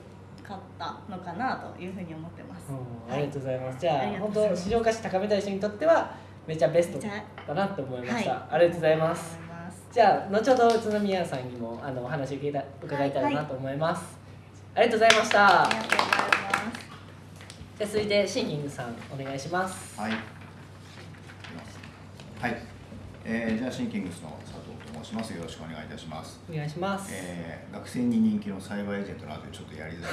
かったのかなというふうに思ってます。うん。ありがとうございます。じゃあ本当市場価値高めたい人にとってはめちゃベストだなと思いました。はいありがとうございます。じゃあ後ほど宇都宮さんにもあのお話を伺いた伺いたいなと思います。ありがとうございました。ありがとうございます。じゃあ続いてシンキングさんお願いします。はい。はい。えー、じゃあシンキングスの佐藤と申します。よろしくお願いいたします。お願いします。えー、学生に人気のサイバーエージェントなのでちょっとやりづら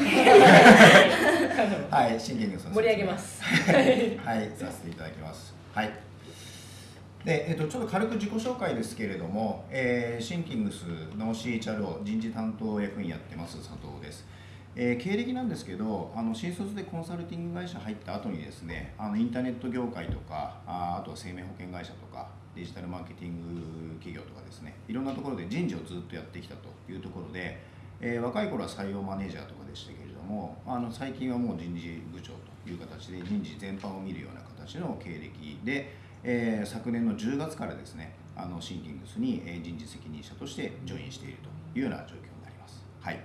い。はい、シンキングスの盛り上げます。はい、させていただきます。はい。で、えっと、ちょっと軽く自己紹介ですけれども、えー、シンキングスの CHRO 人事担当役員やってます佐藤です。えー経歴なんですけどあの新卒でコンサルティング会社入った後にですねあのインターネット業界とかああとは生命保険会社とかデジタルマーケティング企業とかですねいろんなところで人事をずっとやってきたというところで、えー若い頃は採用マネージャーとかでしたけれどもあの最近はもう人事部長という形で人事全般を見るような形の経歴で、えー昨年の10月からですねあのシンキングスにえー人事責任者としてジョインしているというような状況になります。はい。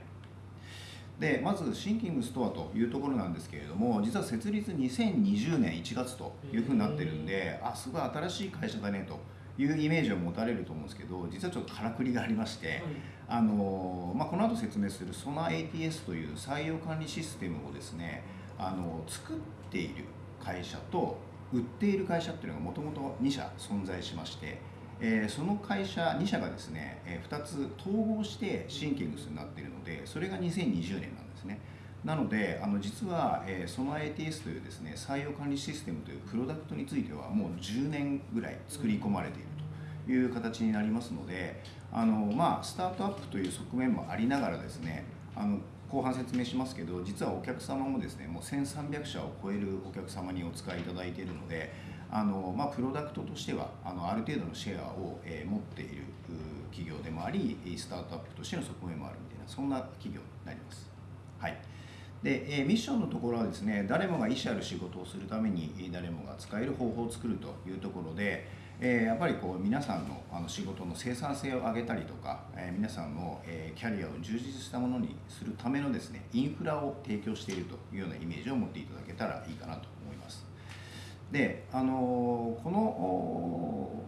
でまずシンキングスとはというところなんですけれども実は設立2020年1月というふうになってるんであすごい新しい会社だねというイメージを持たれると思うんですけど実はちょっとからくりがありまして、あのまあ、この後説明するソナ ATS という採用管理システムをですねあの作っている会社と売っている会社っていうのがもともと2社存在しまして、えーその会社2社がですね、え2つ統合してシンキングスになっているのでそれが2020年なんですね。なのであの実は、えー、ソナ ATS というですね採用管理システムというプロダクトについてはもう10年ぐらい作り込まれているという形になりますのであの、まあ、スタートアップという側面もありながらですねあの後半説明しますけど実はお客様もですねもう1300社を超えるお客様にお使いいただいているのであの、まあ、プロダクトとしてはあのある程度のシェアを、えー持っている企業でもありスタートアップとしての側面もあるみたいなそんな企業になります。はいで、えミッションのところはですね誰もが意思ある仕事をするために誰もが使える方法を作るというところで、えやっぱりこう皆さんのあの仕事の生産性を上げたりとか、え皆さんの、えキャリアを充実したものにするためのですねインフラを提供しているというようなイメージを持っていただけたらいいかなと思います。で、あのこの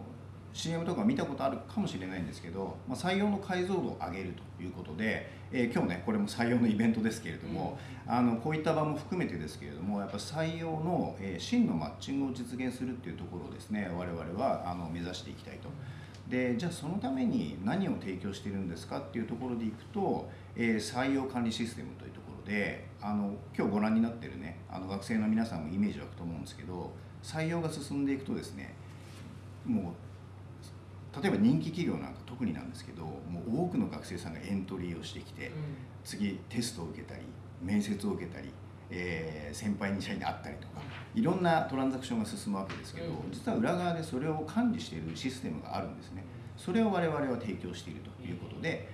CM とか見たことあるかもしれないんですけど、ま、採用の解像度を上げるということで、えー今日ねこれも採用のイベントですけれども、あのこういった場も含めてですけれどもやっぱ採用の、えー真のマッチングを実現するっていうところをですね我々はあの目指していきたいと。でじゃあそのために何を提供しているんですかっていうところでいくと、えー採用管理システムというところであの今日ご覧になってるねあの学生の皆さんもイメージ湧くと思うんですけど採用が進んでいくとですねもう例えば人気企業なんか特になんですけどもう多くの学生さんがエントリーをしてきて、次テストを受けたり面接を受けたり、えー先輩に社員に会ったりとかいろんなトランザクションが進むわけですけど、うん。実は裏側でそれを管理しているシステムがあるんですね。それを我々は提供しているということで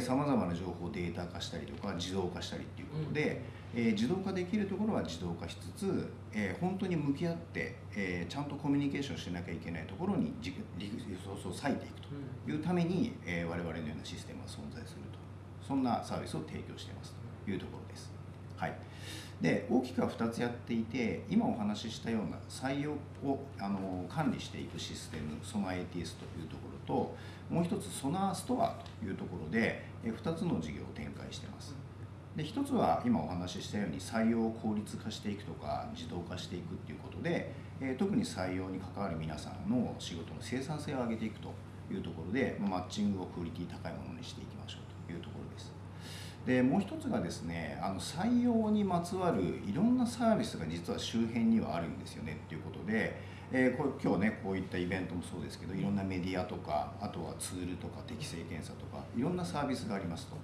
さまざまな情報をデータ化したりとか自動化したりっていうことで、えー自動化できるところは自動化しつつ、えー本当に向き合って、えーちゃんとコミュニケーションしなきゃいけないところにじリソースを割いていくというために、えー我々のようなシステムが存在するとそんなサービスを提供していますというところです。はい、で大きくは2つやっていて今お話ししたような採用をあの管理していくシステムソナ ATS というところともう一つソナーストアというところでえ2つの事業を展開しています。で一つは今お話ししたように採用を効率化していくとか自動化していくっていうことで、えー特に採用に関わる皆さんの仕事の生産性を上げていくというところで、まマッチングをクオリティ高いものにしていきましょうというところです。でもう一つがですねあの採用にまつわるいろんなサービスが実は周辺にはあるんですよねっていうことで、えーこう今日ねこういったイベントもそうですけどいろんなメディアとかあとはツールとか適正検査とかいろんなサービスがありますと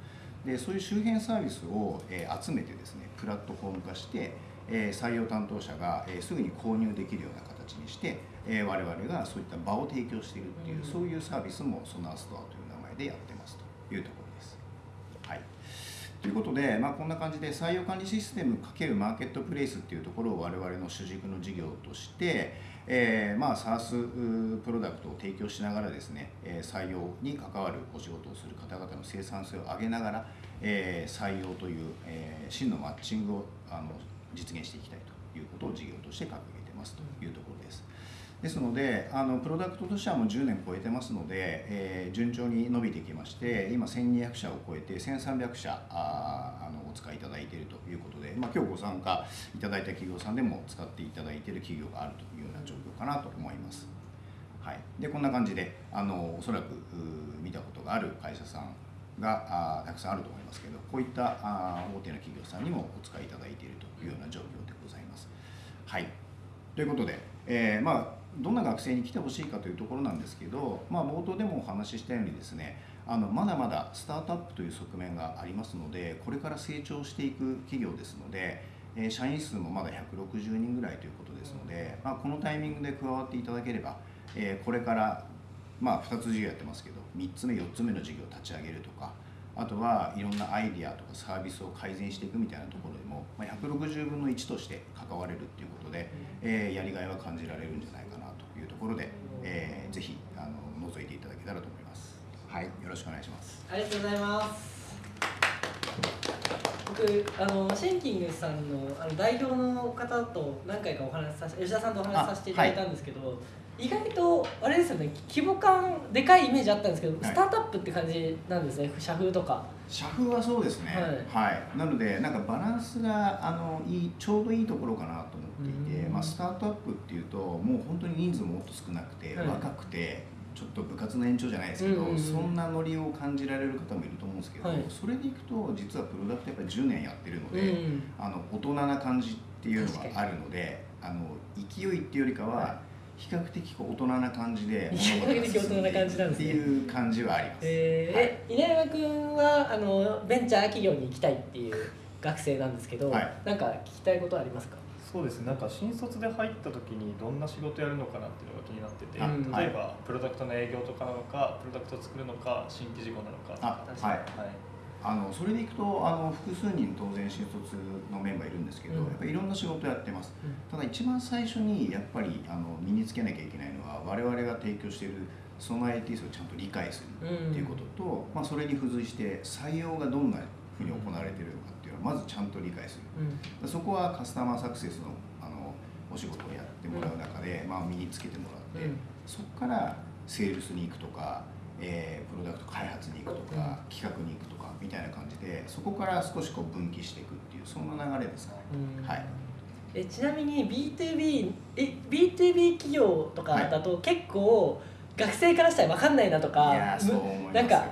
でそういう周辺サービスを、えー集めてですねプラットフォーム化して、えー採用担当者が、えーすぐに購入できるような形にして、えー我々がそういった場を提供しているっていう、うん。そういうサービスもソナーストアという名前でやってますというところということで、まあ、こんな感じで採用管理システム×マーケットプレイスっていうところを我々の主軸の事業として、えーまあ、SaaS プロダクトを提供しながらですね、採用に関わるお仕事をする方々の生産性を上げながら、えー採用という、えー真のマッチングをあの実現していきたいということを事業として掲げてますというところです。ですのであのプロダクトとしてはもう10年超えてますので、えー順調に伸びてきまして今1200社を超えて1300社ああのお使いいただいているということで、まあ、今日ご参加いただいた企業さんでも使っていただいている企業があるというような状況かなと思います。はい、でこんな感じであのおそらく見たことがある会社さんがあたくさんあると思いますけどこういったあ大手の企業さんにもお使いいただいているというような状況でございます。はい、ということで、えーまあ、どんな学生に来てほしいかというところなんですけど、まあ、冒頭でもお話ししたようにですねあのまだまだスタートアップという側面がありますのでこれから成長していく企業ですので、社員数もまだ160人ぐらいということですので、まあ、このタイミングで加わっていただければ、これから、まあ、2つ事業やってますけど3つ目4つ目の事業を立ち上げるとかあとはいろんなアイディアとかサービスを改善していくみたいなところでも、ま、160分の1として関われるっていうことで、えやりがいは感じられるんじゃないかところで、えーぜひあの覗いていただけたらと思います。はい、よろしくお願いします。ありがとうございます。僕あのシンキングさんのあの代表の方と何回かお話しさせ吉田さんとお話しさせていただいたんですけど、意外とあれですよね規模感でかいイメージあったんですけど、はい。スタートアップって感じなんですね社風とか。社風はそうですね。はい、なのでなんかバランスがあのいいちょうどいいところかなと思っていて、うん。まあ、スタートアップっていうともう本当に人数ももっと少なくて、はい。若くてちょっと部活の延長じゃないですけど、そんなノリを感じられる方もいると思うんですけど、はい。それでいくと実はプロダクトやっぱり10年やってるので、うんあの大人な感じっていうのがあるのであの勢いっていうよりかは、はい。比較的こう大人な感じで比較的大人な感じなんですね。っていう感じはあります。えー。え稲山君はあのベンチャー企業に行きたいっていう学生なんですけど、はい。なんか聞きたいことありますか？そうですね。なんか新卒で入った時にどんな仕事やるのかなっていうのが気になってて、うん例えばプロダクトの営業とかなのかプロダクトを作るのか新規事業なのかあはい。あのそれでいくとあの複数人当然新卒のメンバーいるんですけど、うん。やっぱりいろんな仕事やってます、うん。ただ一番最初にやっぱりあの身につけなきゃいけないのは我々が提供しているその ITS をちゃんと理解するっていうことと、まあ、それに付随して採用がどんなふうに行われているまずちゃんと理解する。うん。そこはカスタマーサクセスのあのお仕事をやってもらう中で、まあ、身につけてもらって、うん。そこからセールスに行くとか、えープロダクト開発に行くとか、うん。企画に行くとかみたいな感じでそこから少しこう分岐していくっていうそんな流れですかね。うん。はい。えちなみに B2B え B2B 企業とかだと結構学生からしたら分かんないなとか、いやーそう思いますよ。なんか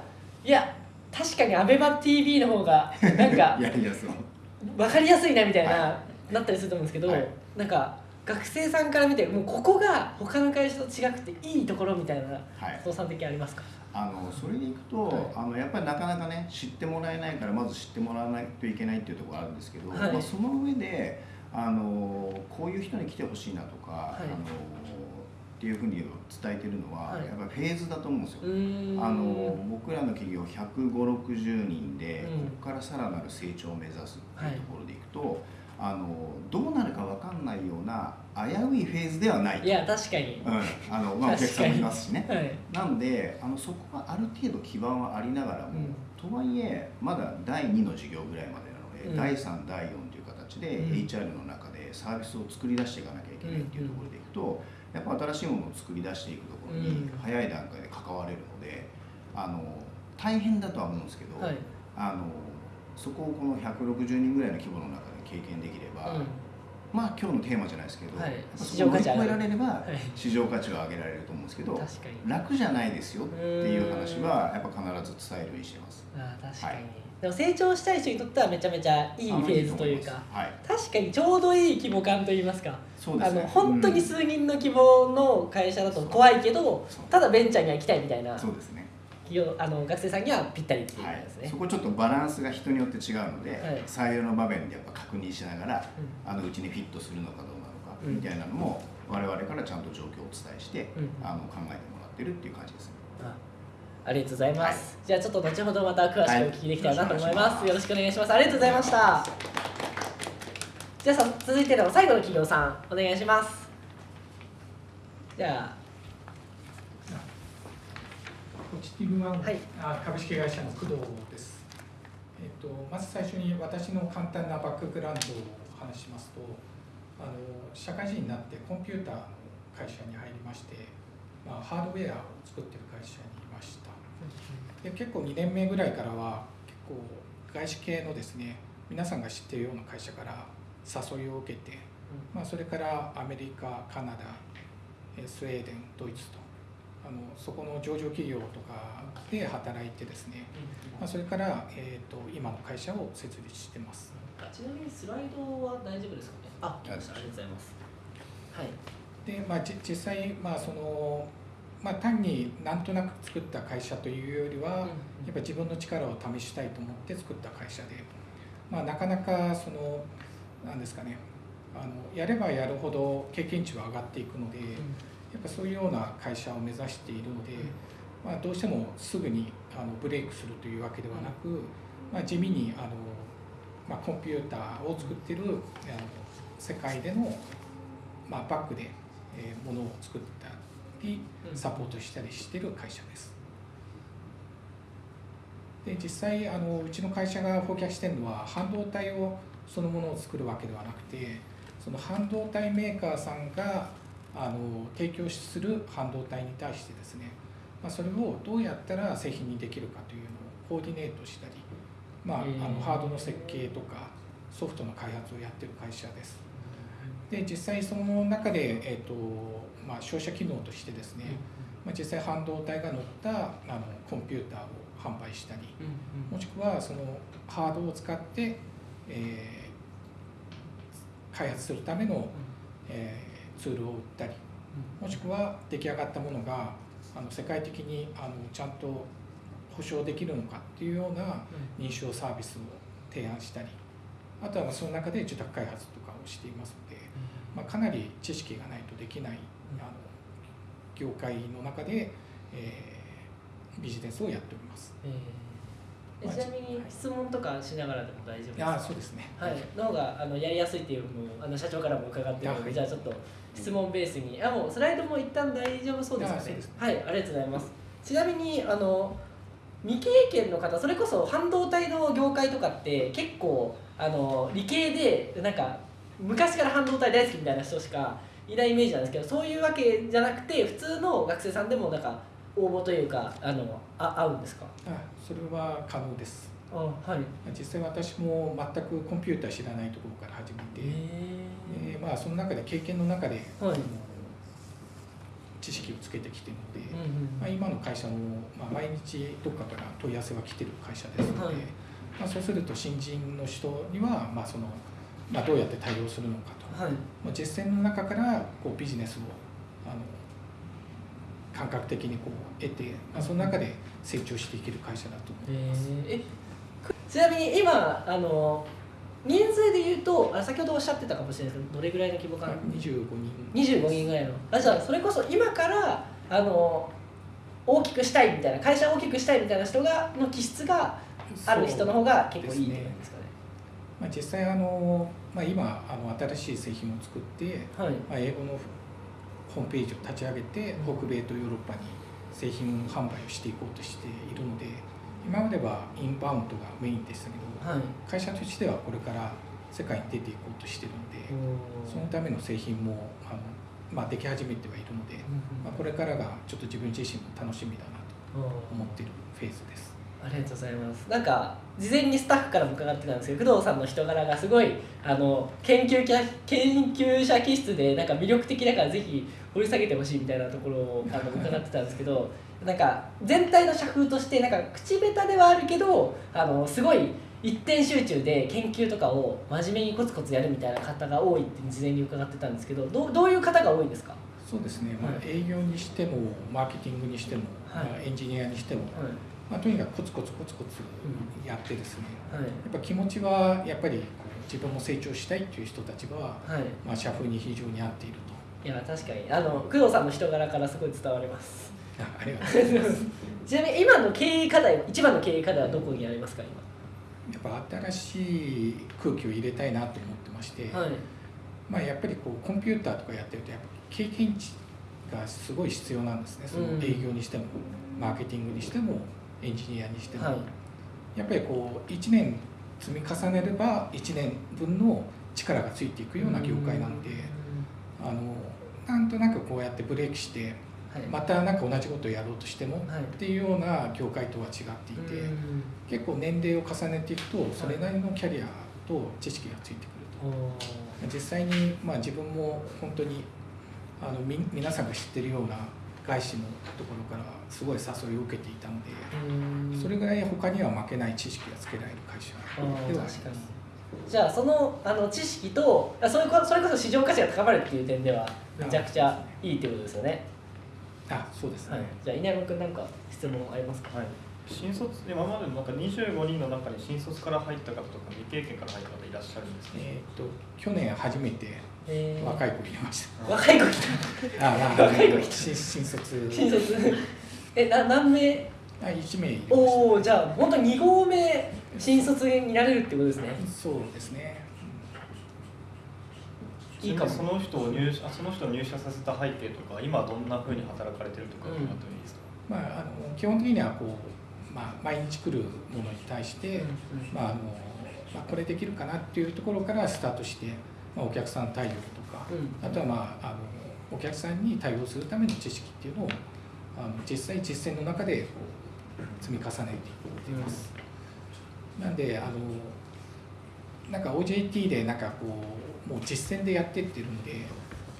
いや確かに ABEMATV の方がなんか 分かりやすいなみたいな、はなったりすると思うんですけど、はい。なんか学生さんから見てもうここが他の会社と違くていいところみたいなはい。父さん的にありますか？あのそれでいくと、はい。あのやっぱりなかなかね知ってもらえないからまず知ってもらわないといけないっていうところがあるんですけど、はい。まあ、その上であのこういう人に来てほしいなとか、い。あのっていうふうに伝えてるのは、はい。やっぱりフェーズだと思うんですよ。あの僕らの企業15060人で、うん。ここからさらなる成長を目指すっていうところでいくと、あのどうなるか分かんないような危ういフェーズではないいや確かに、うん、あのまあ、お客さんもいますしね。はい。なんであのそこはある程度基盤はありながらも、うん。とはいえまだ第2の事業ぐらいまでなので、うん。第3第4という形で、うん。HR の中でサービスを作り出していかなきゃいけないっていうところでいくと、やっぱ新しいものを作り出していくところにうん。早い段階で関われるのであの大変だとは思うんですけど、はい。あのそこをこの160人ぐらいの規模の中で経験できれば、うん。まあ今日のテーマじゃないですけど、はい。そこを乗り越えられれば、はい。市場価値は上げられると思うんですけど確かに。楽じゃないですよっていう話はやっぱ必ず伝えるようにしてます。確かに、はいでも成長したい人にとってはめちゃめちゃいいフェーズというかあはい、確かにちょうどいい規模感といいますか。あのそうですね。本当に数人の規模の会社だと怖いけど、ただベンチャーには行きたいみたいなそうですね。企業あの学生さんにはぴったりっていうですね、そこちょっとバランスが人によって違うので、はい。採用の場面でやっぱ確認しながら、うあのうちにフィットするのかどうなのか、うん。みたいなのも我々からちゃんと状況をお伝えして、うん。あの考えてもらってるっていう感じですね。あありがとうございます、じゃあちょっと後ほどまた詳しくお聞きできたらなと思います、はい。よろしくお願いします。ありがとうございました。じゃあさ続いての最後の企業さんお願いします。じゃポジティブワン、はいあ株式会社の工藤です。えっとまず最初に私の簡単なバックグラウンドをお話ししますと、あの社会人になってコンピューターの会社に入りまして、まあ、ハードウェアを作ってる会社。で結構2年目ぐらいからは結構外資系のですね皆さんが知っているような会社から誘いを受けて、まあ、それからアメリカカナダえースウェーデンドイツとあのそこの上場企業とかで働いてですね、まあ、それから、えー、と今の会社を設立してます。あちなみにスライドは大丈夫ですかね？あありがとうございます。はい。で、まあ、じ実際、まあそのまあ、単になんとなく作った会社というよりは、やっぱり自分の力を試したいと思って作った会社で、まあ、なかなかそのなんですかねあのやればやるほど経験値は上がっていくので、やっぱそういうような会社を目指しているので、まあ、どうしてもすぐにあのブレイクするというわけではなく、まあ、地味にあの、まあ、コンピューターを作ってるあの世界での、まあ、バックで、えー、ものを作ったりサポートしたりしている会社です。で実際あのうちの会社がフォーキャスしてるのは半導体をそのものを作るわけではなくてその半導体メーカーさんがああの提供する半導体に対してですね、まあ、それをどうやったら製品にできるかというのをコーディネートしたり、まあ、あのハードの設計とかソフトの開発をやってる会社です。で実際その中で、えーとまあ、商社機能としてですね、まあ、実際半導体が乗ったあのコンピューターを販売したりもしくはそのハードを使って、えー開発するための、えーツールを売ったりもしくは出来上がったものがあの世界的にあのちゃんと保証できるのかっていうような認証サービスを提案したりあとはまあその中で受託開発とかをしていますので、まあ、かなり知識がないとできない業界の中で、えービジネスをやっております。えーえちなみに質問とかしながらでも大丈夫ですか？あそうですね。はい、の方があのやりやすいっていうのもあの社長からも伺ってるので、はい。じゃあちょっと質問ベースに。あもうスライドも一旦大丈夫そうですかね？あそうです。はいありがとうございます。ちなみにあの未経験の方それこそ半導体の業界とかって結構あの理系でなんか昔から半導体大好きみたいな人しかいないイメージなんですけどそういうわけじゃなくて普通の学生さんでもなんか応募というかあのあ合うんですか？あそれは可能です。あはい。実際私も全くコンピューター知らないところから始めて、えでまあ、その中で経験の中で、はい。知識をつけてきてるので、うんうんまあ、今の会社も、まあ、毎日どっかから問い合わせは来てる会社ですので、はい。まあ、そうすると新人の人には、まあそのまあ、どうやって対応するのかと、はい。まあ、実践の中からこうビジネスをあの感覚的にこう得て、まあ、その中で成長していける会社だと思います。えー。えちなみに今あの人数で言うとあ先ほどおっしゃってたかもしれないですけどどれぐらいの規模感？25人。25人ぐらいの。あじゃあそれこそ今からあの大きくしたいみたいな会社を大きくしたいみたいな人がの気質がある人の方が結構いいって感じですかね。まあ、実際あの、まあ、今あの新しい製品を作って、はい。まあ、英語のホームページを立ち上げて北米とヨーロッパに製品販売をしていこうとしているので今まではインバウンドがメインでしたけど、はい。会社としてはこれから世界に出ていこうとしているのでそのための製品もあの、まあ、でき始めてはいるので、まあ、これからがちょっと自分自身も楽しみだなと思っているフェーズです。ありがとうございます。なんか事前にスタッフからも伺ってたんですけど工藤さんの人柄がすごいあの研究者研究者気質でなんか魅力的だからぜひ掘り下げてほしいみたいなところをあの伺ってたんですけど なんか全体の社風としてなんか口下手ではあるけどあのすごい一点集中で研究とかを真面目にコツコツやるみたいな方が多いって事前に伺ってたんですけどどうどういう方が多いんですか？そうですね、まあ、営業にしてもマーケティングにしても、はい。まあエンジニアにしても、はいまあ、とにかくコツコツコツコツやってですね、はい。やっぱ気持ちはやっぱり自分も成長したいっていう人たちは、はい。まあ、社風に非常に合っていると。いや確かに。あの工藤さんの人柄からすごい伝わります。あ ありがとうございます。ちなみに今の経営課題一番の経営課題はどこにありますかやっぱ新しい空気を入れたいなと思ってまして、今はい。まあ、やっぱりこうコンピューターとかやってるとやっぱ経験値がすごい必要なんですね。そのうん。営業にしても、マーケティングにしてもエンジニアにしても、はい。やっぱりこう1年積み重ねれば1年分の力がついていくような業界なので、あのなんとなくこうやってブレーキしてはい。またなんか同じことをやろうとしてもはい。っていうような業界とは違っていて、うん。結構年齢を重ねていくとそれなりのキャリアと知識がついてくると。実際に、まあ、自分も本当にあのみ皆さんが知ってるような外資のところからすごい誘いを受けていたので、うん。それぐらい他には負けない知識がつけられる会社ではありますじゃあそのあの知識とあそれこそれこそ市場価値が高まるっていう点ではめちゃくちゃいいってことですよね。あそうですね、はい。じゃあ稲山君なんか質問ありますか？はい、新卒今までのなんか25人の中に新卒から入った方とか未経験から入った方いらっしゃるんですか、えー、と去年初めてえー若い子入れました、若い子来た。あまあ。若い子来た。新新卒。新卒。えな何名？あ1名おおじゃあ本当に2号目新卒になれるってことですね。そうですね。いいかも。その人を入社あその人を入社させた背景とか今どんなふうに働かれてるとか伺ってもいいですか、まあ、あの基本的にはこう、まあ、毎日来るものに対して、まああのまあ、これできるかなっていうところからスタートして、まあ、お客さん対応とか、うんあとは、まあ、あのお客さんに対応するための知識っていうのをあの実際実践の中でこう積み重ねていっています。なんであのなんか OJT でなんかこうもう実践でやってってるんで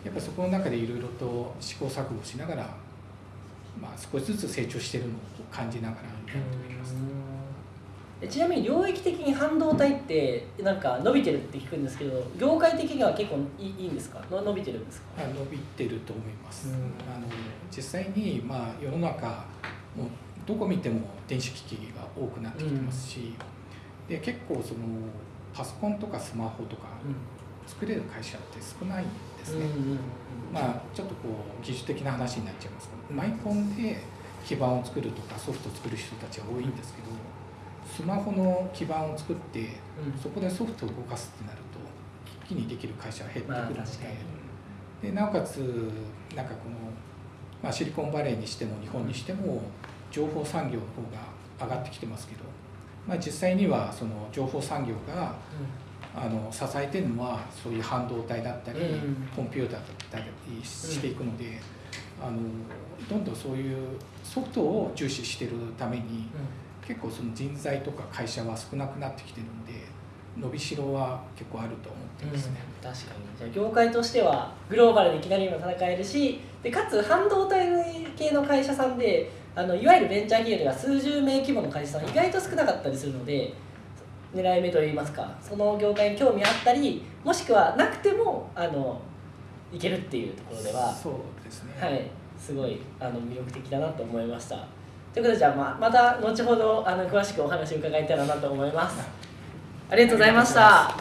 やっぱそこの中でいろいろと試行錯誤しながら、まあ、少しずつ成長してるのを感じながらやっております。えちなみに領域的に半導体ってなんか伸びてるって聞くんですけど業界的には結構いいいいんですか？の伸びてるんですか？あ伸びてると思います。うん。あの実際にまあ世の中もうどこ見ても電子機器が多くなってきてますし、で結構そのパソコンとかスマホとか作れる会社って少ないんですね。まあちょっとこう技術的な話になっちゃいますけど、マイコンで基板を作るとかソフトを作る人たちは多いんですけど、スマホの基板を作ってそこでソフトを動かすってなると一気にできる会社が減ってくるので,、まあでなおかつなんかこの、まあ、シリコンバレーにしても日本にしても情報産業の方が上がってきてますけど、まあ、実際にはその情報産業があの支えてるのはそういう半導体だったり、うんコンピューターだったりしていくので、あのどんどんそういうソフトを重視してるために、結構その人材とか会社は少なくなってきてるんで伸びしろは結構あると思ってますね。確かにじゃあ業界としてはグローバルでいきなり今戦えるしでかつ半導体系の会社さんであのいわゆるベンチャー企業では数十名規模の会社さん意外と少なかったりするので狙い目といいますかその業界に興味あったりもしくはなくてもあのいけるっていうところではそうですね、はい、すごいあの魅力的だなと思いました。ということでじゃあままた後ほどあの詳しくお話を伺えたらなと思います。ありがとうございました。は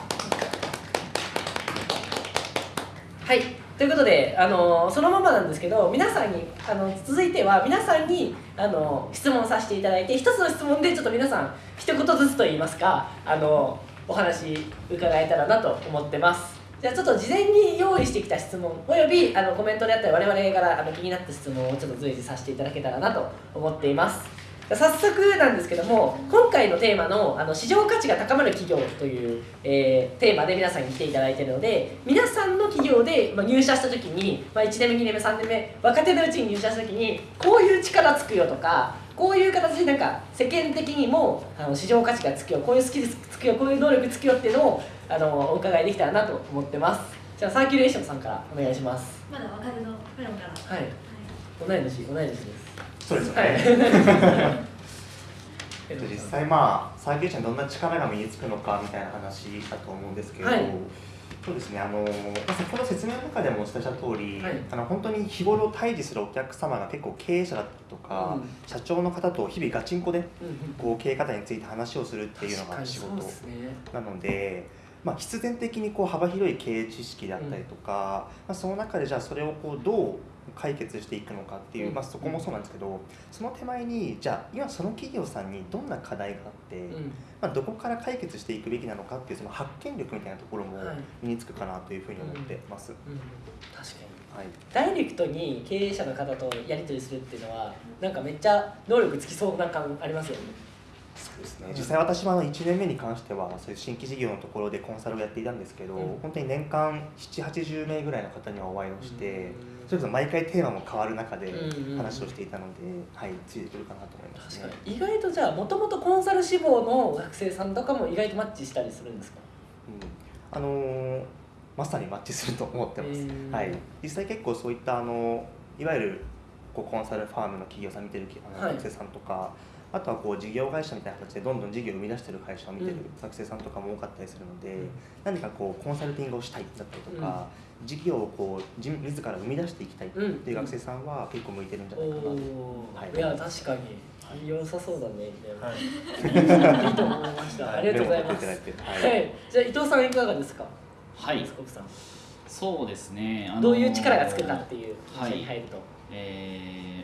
い、ということであのそのままなんですけど皆さんにあの続いては皆さんにあの質問させていただいて一つの質問でちょっと皆さん一言ずつといいますかあのお話伺えたらなと思ってます。じゃあちょっと事前に用意してきた質問およびあのコメントであったり我々からあの気になった質問をちょっと随時させていただけたらなと思っています。早速なんですけども今回のテーマのあの市場価値が高まる企業という、えーテーマで皆さんに来ていただいているので皆さんの企業で、まあ、入社した時に、まあ、1年目2年目3年目若手のうちに入社した時にこういう力つくよとかこういう形でなんか世間的にもあの市場価値がつくよこういうスキルつくよこういう能力つくよっていうのをあのお伺いできたらなと思ってます。じゃあサーキュレーションさんからお願いします。まだ若手のプロから。はい。同い年同い年です。そうですよね、はい。えっと、実際まあサーキュレーションどんな力が身につくのかみたいな話だと思うんですけど、はい。そうですねあの、まあ先ほど説明の中でもお伝えした通り、はい。あの本当に日頃対峙するお客様が結構経営者だったりとか、うん。社長の方と日々ガチンコでこう経営方について話をするっていうのが仕事確かにそうですね。なので、まあ、必然的にこう幅広い経営知識であったりとか、まあ、その中でじゃあそれをこうどう解決していくのかっていう、うん。まあ、そこもそうなんですけどその手前にじゃあ今その企業さんにどんな課題があって、うん。まあ、どこから解決していくべきなのかっていうその発見力みたいなところもはい。身につくかなというふうに思ってます。うん。確かに。はい。ダイレクトに経営者の方とやり取りするっていうのはなんかめっちゃ能力つきそうな感ありますよねそうですね、実際私もあの1年目に関してはそういう新規事業のところでコンサルをやっていたんですけど、うん。本当に年間780名ぐらいの方にはお会いをして、それこそ毎回テーマも変わる中でうんうん話をしていたので、はい、ついてくるかなと思いますね。確か。に。意外とじゃあもともとコンサル志望の学生さんとかも意外とマッチしたりするんですか？うん、あのーまさにマッチすると思ってます。へーはい、実際結構そういったあのいわゆるこうコンサルファームの企業さん見てる学生さんとか、あとはこう事業会社みたいな形でどんどん事業を生み出してる会社を見てるうん。学生さんとかも多かったりするので、うん。何かこうコンサルティングをしたいだったりとか、事業をこう自自ら生み出していきたいっていう学生さんは結構向いてるんじゃおないかな。と。おはい。ーいや確かに。良さそうだねはい。いいと思いました。ありがとうございます。じゃあ伊藤さんいかがですか？はい。スさん。そうですね、あのーどういう力がつくかっていうはい。会社に入ると。えー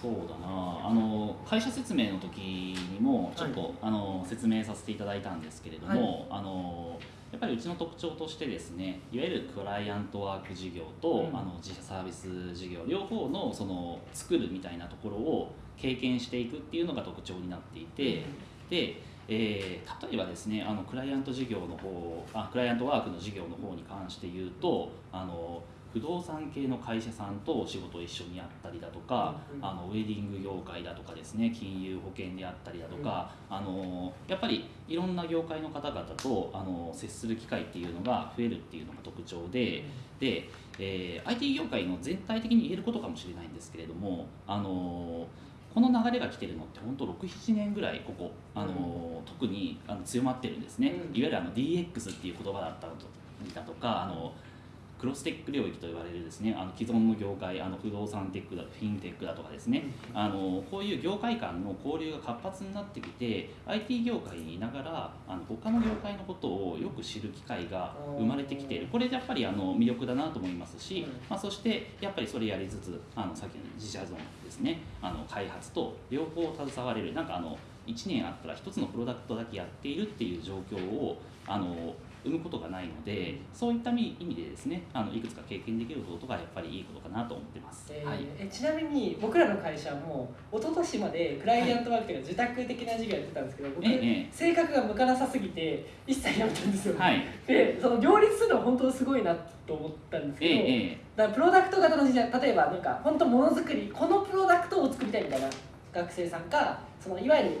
そうだな。あの会社説明の時にもちょっと、あの説明させていただいたんですけれども、あのやっぱりうちの特徴としてですねいわゆるクライアントワーク事業と、うん。あの自社サービス事業両方のその作るみたいなところを経験していくっていうのが特徴になっていて、で、えー例えばですねあのクライアント事業の方あクライアントワークの事業の方に関して言うとあの不動産系の会社さんと仕事を一緒にやったりだとか、うんうん。あのウェディング業界だとかですね金融保険であったりだとか、あのやっぱりいろんな業界の方々とあの接する機会っていうのが増えるっていうのが特徴で、で、えー IT 業界の全体的に言えることかもしれないんですけれども、あのこの流れが来てるのって本当67年ぐらいここ、あの特にあの強まってるんですね、うん。いわゆるあの DX っていう言葉だったりだとかあのクロステック領域と言われるですねあの既存の業界あの不動産テックだフィンテックだとかですね、あのこういう業界間の交流が活発になってきて IT 業界にいながらあの他の業界のことをよく知る機会が生まれてきている。これやっぱりあの魅力だなと思いますし、うん。まあ、そしてやっぱりそれやりつつあのさっきの自社ゾーンですねあの開発と両方携われるなんかあの1年あったら1つのプロダクトだけやっているっていう状況をあの生むことがないのでそういった意味でですねあのいくつか経験できることがやっぱりいいことかなと思ってます。えーはい。えちなみに僕らの会社も一昨年までクライアントワークというか自宅的な授業やってたんですけど僕、ええ性格が向かなさすぎて一切やめたんですよ、はい。でその両立するのは本当すごいなと思ったんですけど、えええだからプロダクト型の時代例えばなんか本当ものづくりこのプロダクトを作りたいみたいな学生さんかそのいわゆる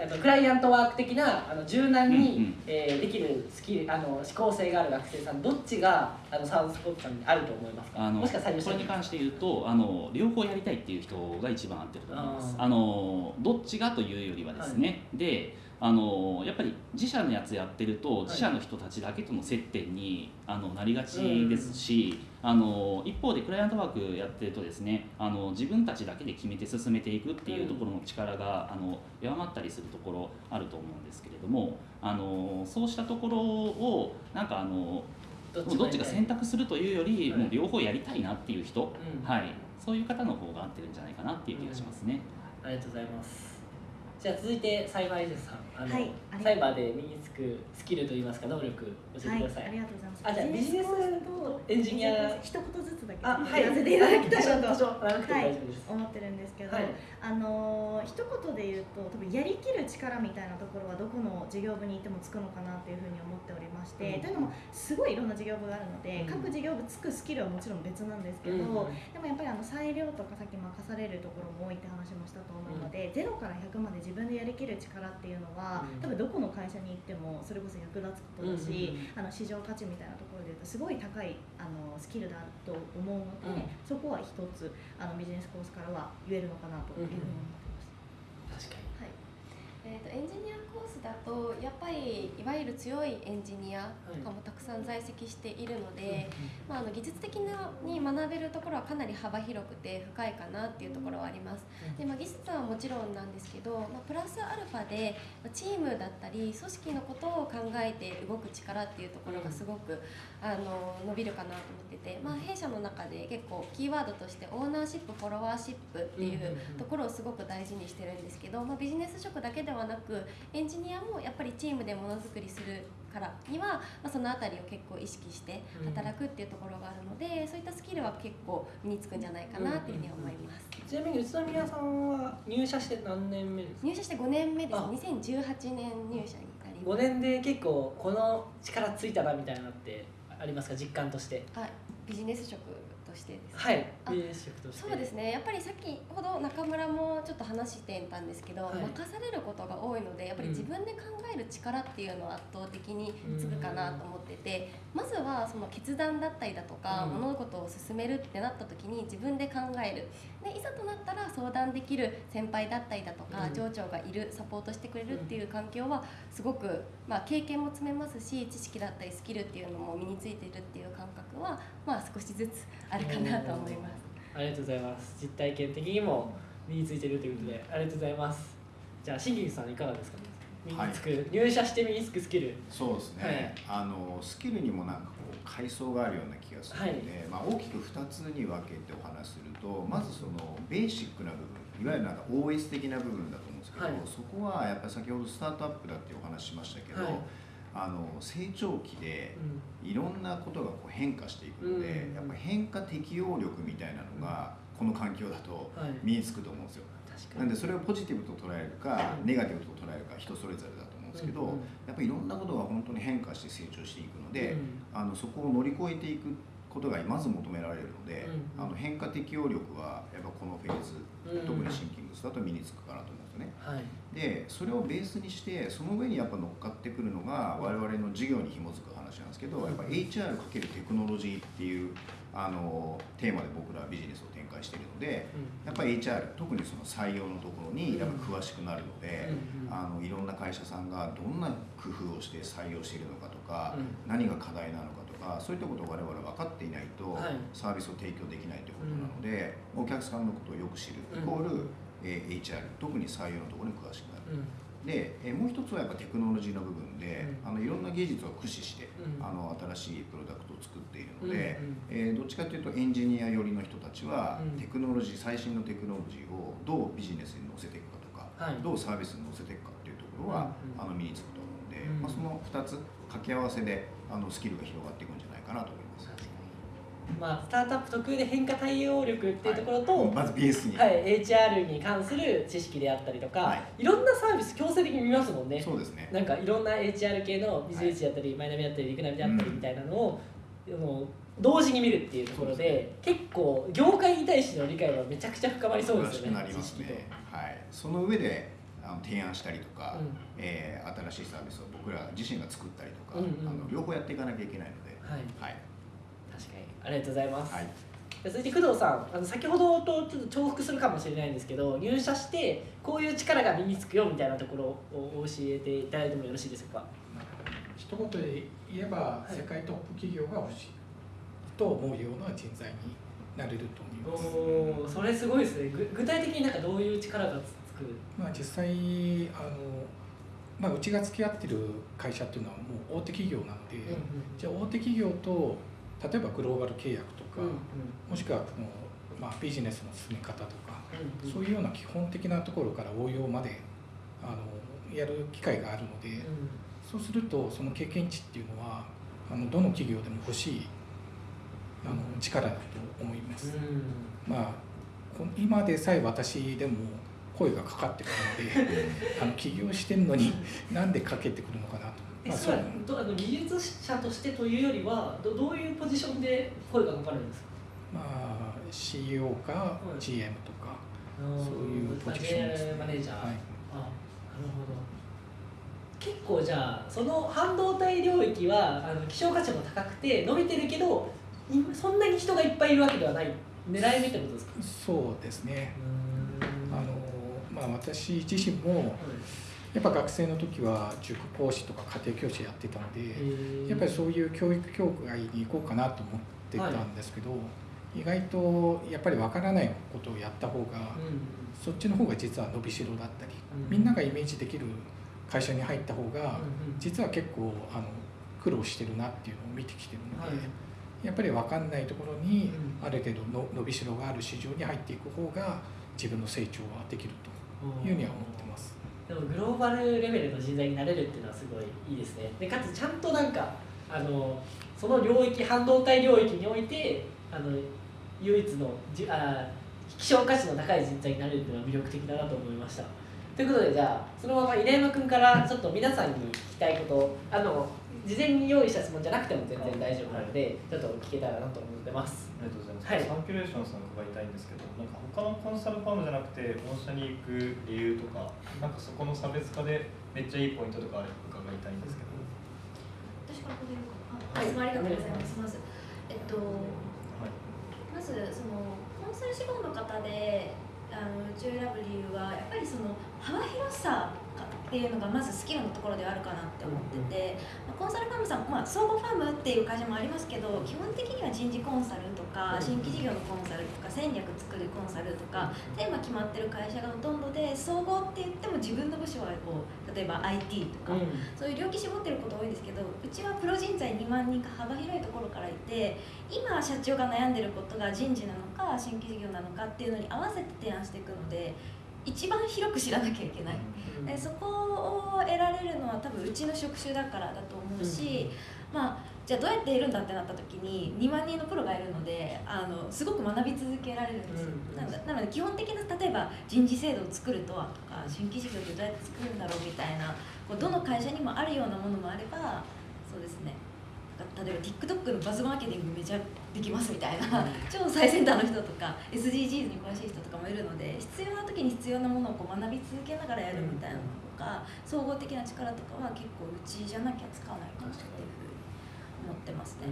あのクライアントワーク的なあの柔軟に、うんうん。えーできるスキルあの思考性がある学生さんどっちがあのサウスポットさんにあると思いますか？あのもしかしたらこれに関して言うとあの両方やりたいっていう人が一番合ってると思います。あのどっちがというよりはですね、であのやっぱり自社のやつやってると自社の人たちだけとの接点にあのなりがちですし、あの一方でクライアントワークやってるとですねあの自分たちだけで決めて進めていくっていうところの力が、あの弱まったりするところあると思うんですけれどもあのそうしたところをなんかあのどっちが選択するというより、はい。もう両方やりたいなっていう人、うん。はい、そういう方の方が合ってるんじゃないかなっていう気がしますね。ありがとうございます。じゃあ続いてサイバーエージェントさん、あの、はいサイバーで身につくスキルといいますか能力教えてはい、ください。ありがとうございます。あじゃあビジネスとエンジニア一言ずつだけあはいやらせていただきたいなと はい。思ってるんですけど、はいあのー一言で言うと多分やりきる力みたいなところはどこの事業部にいてもつくのかなっていうふうに思っておりまして、うんというのもすごいいろんな事業部があるので、うん各事業部つくスキルはもちろん別なんですけど、うんでもやっぱりあの裁量とかさっき任されるところも多いって話もしたと思うので、0から100まで自分でやりきる力っていうのは、うん。多分どこの会社に行ってもそれこそ役立つことだし、うんあの市場価値みたいなところで言うとすごい高いあのスキルだと思うので、うん。そこは一つあのビジネスコースからは言えるのかなというふうに思ってます。えー、とエンジニアコースだとやっぱりいわゆる強いエンジニアとかもたくさん在籍しているので、まあ、あの技術的なに学べるところはかなり幅広くて深いかなっていうところはあります。でまあ、技術はもちろんなんですけど、まあ、プラスアルファでまあチームだったり組織のことを考えて動く力っていうところがすごく、あの伸びるかなと思ってて、まあ、弊社の中で結構キーワードとしてオーナーシップフォロワーシップっていうところをすごく大事にしてるんですけど、まあ、ビジネス職だけではなくエンジニアもやっぱりチームでものづくりするからには、まあ、その辺りを結構意識して働くっていうところがあるので、そういったスキルは結構身につくんじゃないかなっていうふうに思います。ちなみに宇都宮さんは入社して何年目ですか？入社して5年目です。あ。2018年入社になりま5す年で結構この力ついたなみたいなのってありますか？実感として。はいビジネス職としてはい。そうですね。やっぱり先ほど中村もちょっと話してたんですけど、はい。任されることが多いのでやっぱり自分で考える力っていうのは圧倒的につくかなと思ってて、まずはその決断だったりだとか、うん。物事を進めるってなった時に自分で考える。でいざとなったら相談できる先輩だったりだとか、うん。上長がいるサポートしてくれるっていう環境はすごく、まあ、経験も積めますし知識だったりスキルっていうのも身についているっていう感覚は、まあ、少しずつあるかなと思います。ありがとうございます。実体験的にも身についてるということでありがとうございます。じゃあ新木さんいかがですか身につく、入社して身につくスキル。そうですね、あのスキルにもなんかこう階層があるような気がするので、まあ、大きく2つに分けてお話しするとまずそのベーシックな部分いわゆるなんか OS 的な部分だと思うんですけど、はい。そこはやっぱり先ほどスタートアップだっていうお話しましたけど、はいあの成長期でうん。いろんなことがこう変化していくので、うん。やっぱ変化適応力みたいなのがこの環境だとはい。身につくと思うんですよ。なんでそれをポジティブと捉えるかうんネガティブと捉えるか人それぞれだと思うんですけど、やっぱりいろんなことが本当に変化して成長していくので、うん。あのそこを乗り越えていくことがまず求められるので、うんあの変化適応力はやっぱこのフェーズ、うん。特にシンキングスだと身につくかなと思う。んですよね。はい。でそれをベースにしてその上にやっぱ乗っかってくるのが我々の事業に紐づく話なんですけど、やっぱ HR× テクノロジーっていうあのテーマで僕らはビジネスを展開しているのでやっぱり HR 特にその採用のところにやっぱ詳しくなるので、あのいろんな会社さんがどんな工夫をして採用しているのかとか、うん。何が課題なのかとかそういったことを我々は分かっていないと、はい。サービスを提供できないということなので、お客さんのことをよく知るイコール、えー HR 特に採用のところに詳しくなる。うん。で、えーもう一つはやっぱテクノロジーの部分で、うん。あのいろんな技術を駆使して、うん。あの新しいプロダクトを作っているので、うんうんえーどっちかというとエンジニア寄りの人たちは、うん。テクノロジー最新のテクノロジーをどうビジネスに乗せていくかとか、はい。どうサービスに乗せていくかっていうところは、あの身につくと思うので、うん。まあ、その2つ掛け合わせであのスキルが広がっていくんじゃないかなと思います。まあ、スタートアップ特有で変化対応力っていうところと、まずベースに、はい、HR に関する知識であったりとか、、はい。ろんなサービス強制的に見ますもんね。そうですね。なんかいろんな HR 系のビズニスだったり、マイナビだったりリクナビだったりみたいなのを、あの同時に見るっていうところで結構業界に対しての理解はめちゃくちゃ深まりそうですよねなりますね、はい、その上であの提案したりとか、うん。えー新しいサービスを僕ら自身が作ったりとか、うんうん。あの両方やっていかなきゃいけないので、はい。はいありがとうございます、はい。で続いて工藤さんあの先ほどとちょっと重複するかもしれないんですけど入社してこういう力が身につくよみたいなところを教えていただいてもよろしいですか？一言で言えば、世界トップ企業が欲しいと思うような人材になれると思います。それすごいですね。ぐ具体的になんかどういう力がつく？まあ、実際あの、まあ、うちが付き合ってる会社っていうのはもう大手企業なので、じゃあ大手企業と例えばグローバル契約とか、もしくはこの、まあ、ビジネスの進め方とか、そういうような基本的なところから応用まであのやる機会があるので、そうするとその経験値っていうのはあのどの企業でも欲しいあの力だと思います。まあこ今でさえ私でも声がかかってくるので あの起業してるのになんでかけてくるのかなと。まあ、えそれはどあの技術者としてというよりはどどういうポジションで声がかかるんですか？まあ CEO か GM とか、そういうポジションですね。マネージャー、はい。あなるほど。結構じゃあその半導体領域はあの希少価値も高くて伸びてるけどいそんなに人がいっぱいいるわけではない。狙い目ってことですか？そうですね。あのまあ私自身もやっぱ学生の時は塾講師とか家庭教師やってたので、やっぱりそういう教育協会に行こうかなと思ってたんですけど、意外とやっぱりわからないことをやった方が、そっちの方が実は伸びしろだったり、うん。みんながイメージできる会社に入った方が、実は結構あの苦労してるなっていうのを見てきてるので、やっぱり分かんないところにある程度の伸びしろがある市場に入っていく方が自分の成長はできるというふうには思ってます。でもグローバルレベルの人材になれるっていうのはすごいいいですね。でかつちゃんとなんかあのその領域半導体領域においてあの唯一のじあ希少価値の高い人材になれるっていうのは魅力的だなと思いました。ということでじゃあそのまま稲山君からちょっと皆さんに聞きたいことあの事前に用意した質問じゃなくても全然大丈夫なのでちょっと聞けたらなと思ってます。ありがとうございます。はい。サーキュレーションさん伺いたいんですけど、なんか他のコンサルファームじゃなくて本社に行く理由とか、なんかそこの差別化でめっちゃいいポイントとかあれば伺いたいんですけど。私から答えるかな。あい。つもありがとうございます。まずえっとまずそのコンサル志望の方であのうちを選ぶ理由はやっぱりその幅広さっていうのがまずスキルのところではあるかなって思ってて、まあコンサルファームさん、まあ、総合ファームっていう会社もありますけど基本的には人事コンサルとか新規事業のコンサルとか戦略作るコンサルとかテーマ決まってる会社がほとんどで総合って言っても自分の部署はこう例えば IT とか、そういう領域絞ってること多いんですけどうちはプロ人材2万人か幅広いところからいて今社長が悩んでることが人事なのか新規事業なのかっていうのに合わせて提案していくので一番広く知らなきゃいけない、でそこを得られるのは多分うちの職種だからだと思うし、まあじゃあどうやって得るんだってなった時に2万人のプロがいるのであのすごく学び続けられるんですよ、なのでなので基本的な例えば人事制度を作るとはとか新規事業ってどうやって作るんだろうみたいなこうどの会社にもあるようなものもあればそうですね。例えば TikTok のバズマーケティングめちゃできますみたいな、超最先端の人とか SDGs に詳しい人とかもいるので必要な時に必要なものをこう学び続けながらやるみたいなのとか、総合的な力とかは結構うちじゃなきゃ使わないかなっていうふうに思ってますね。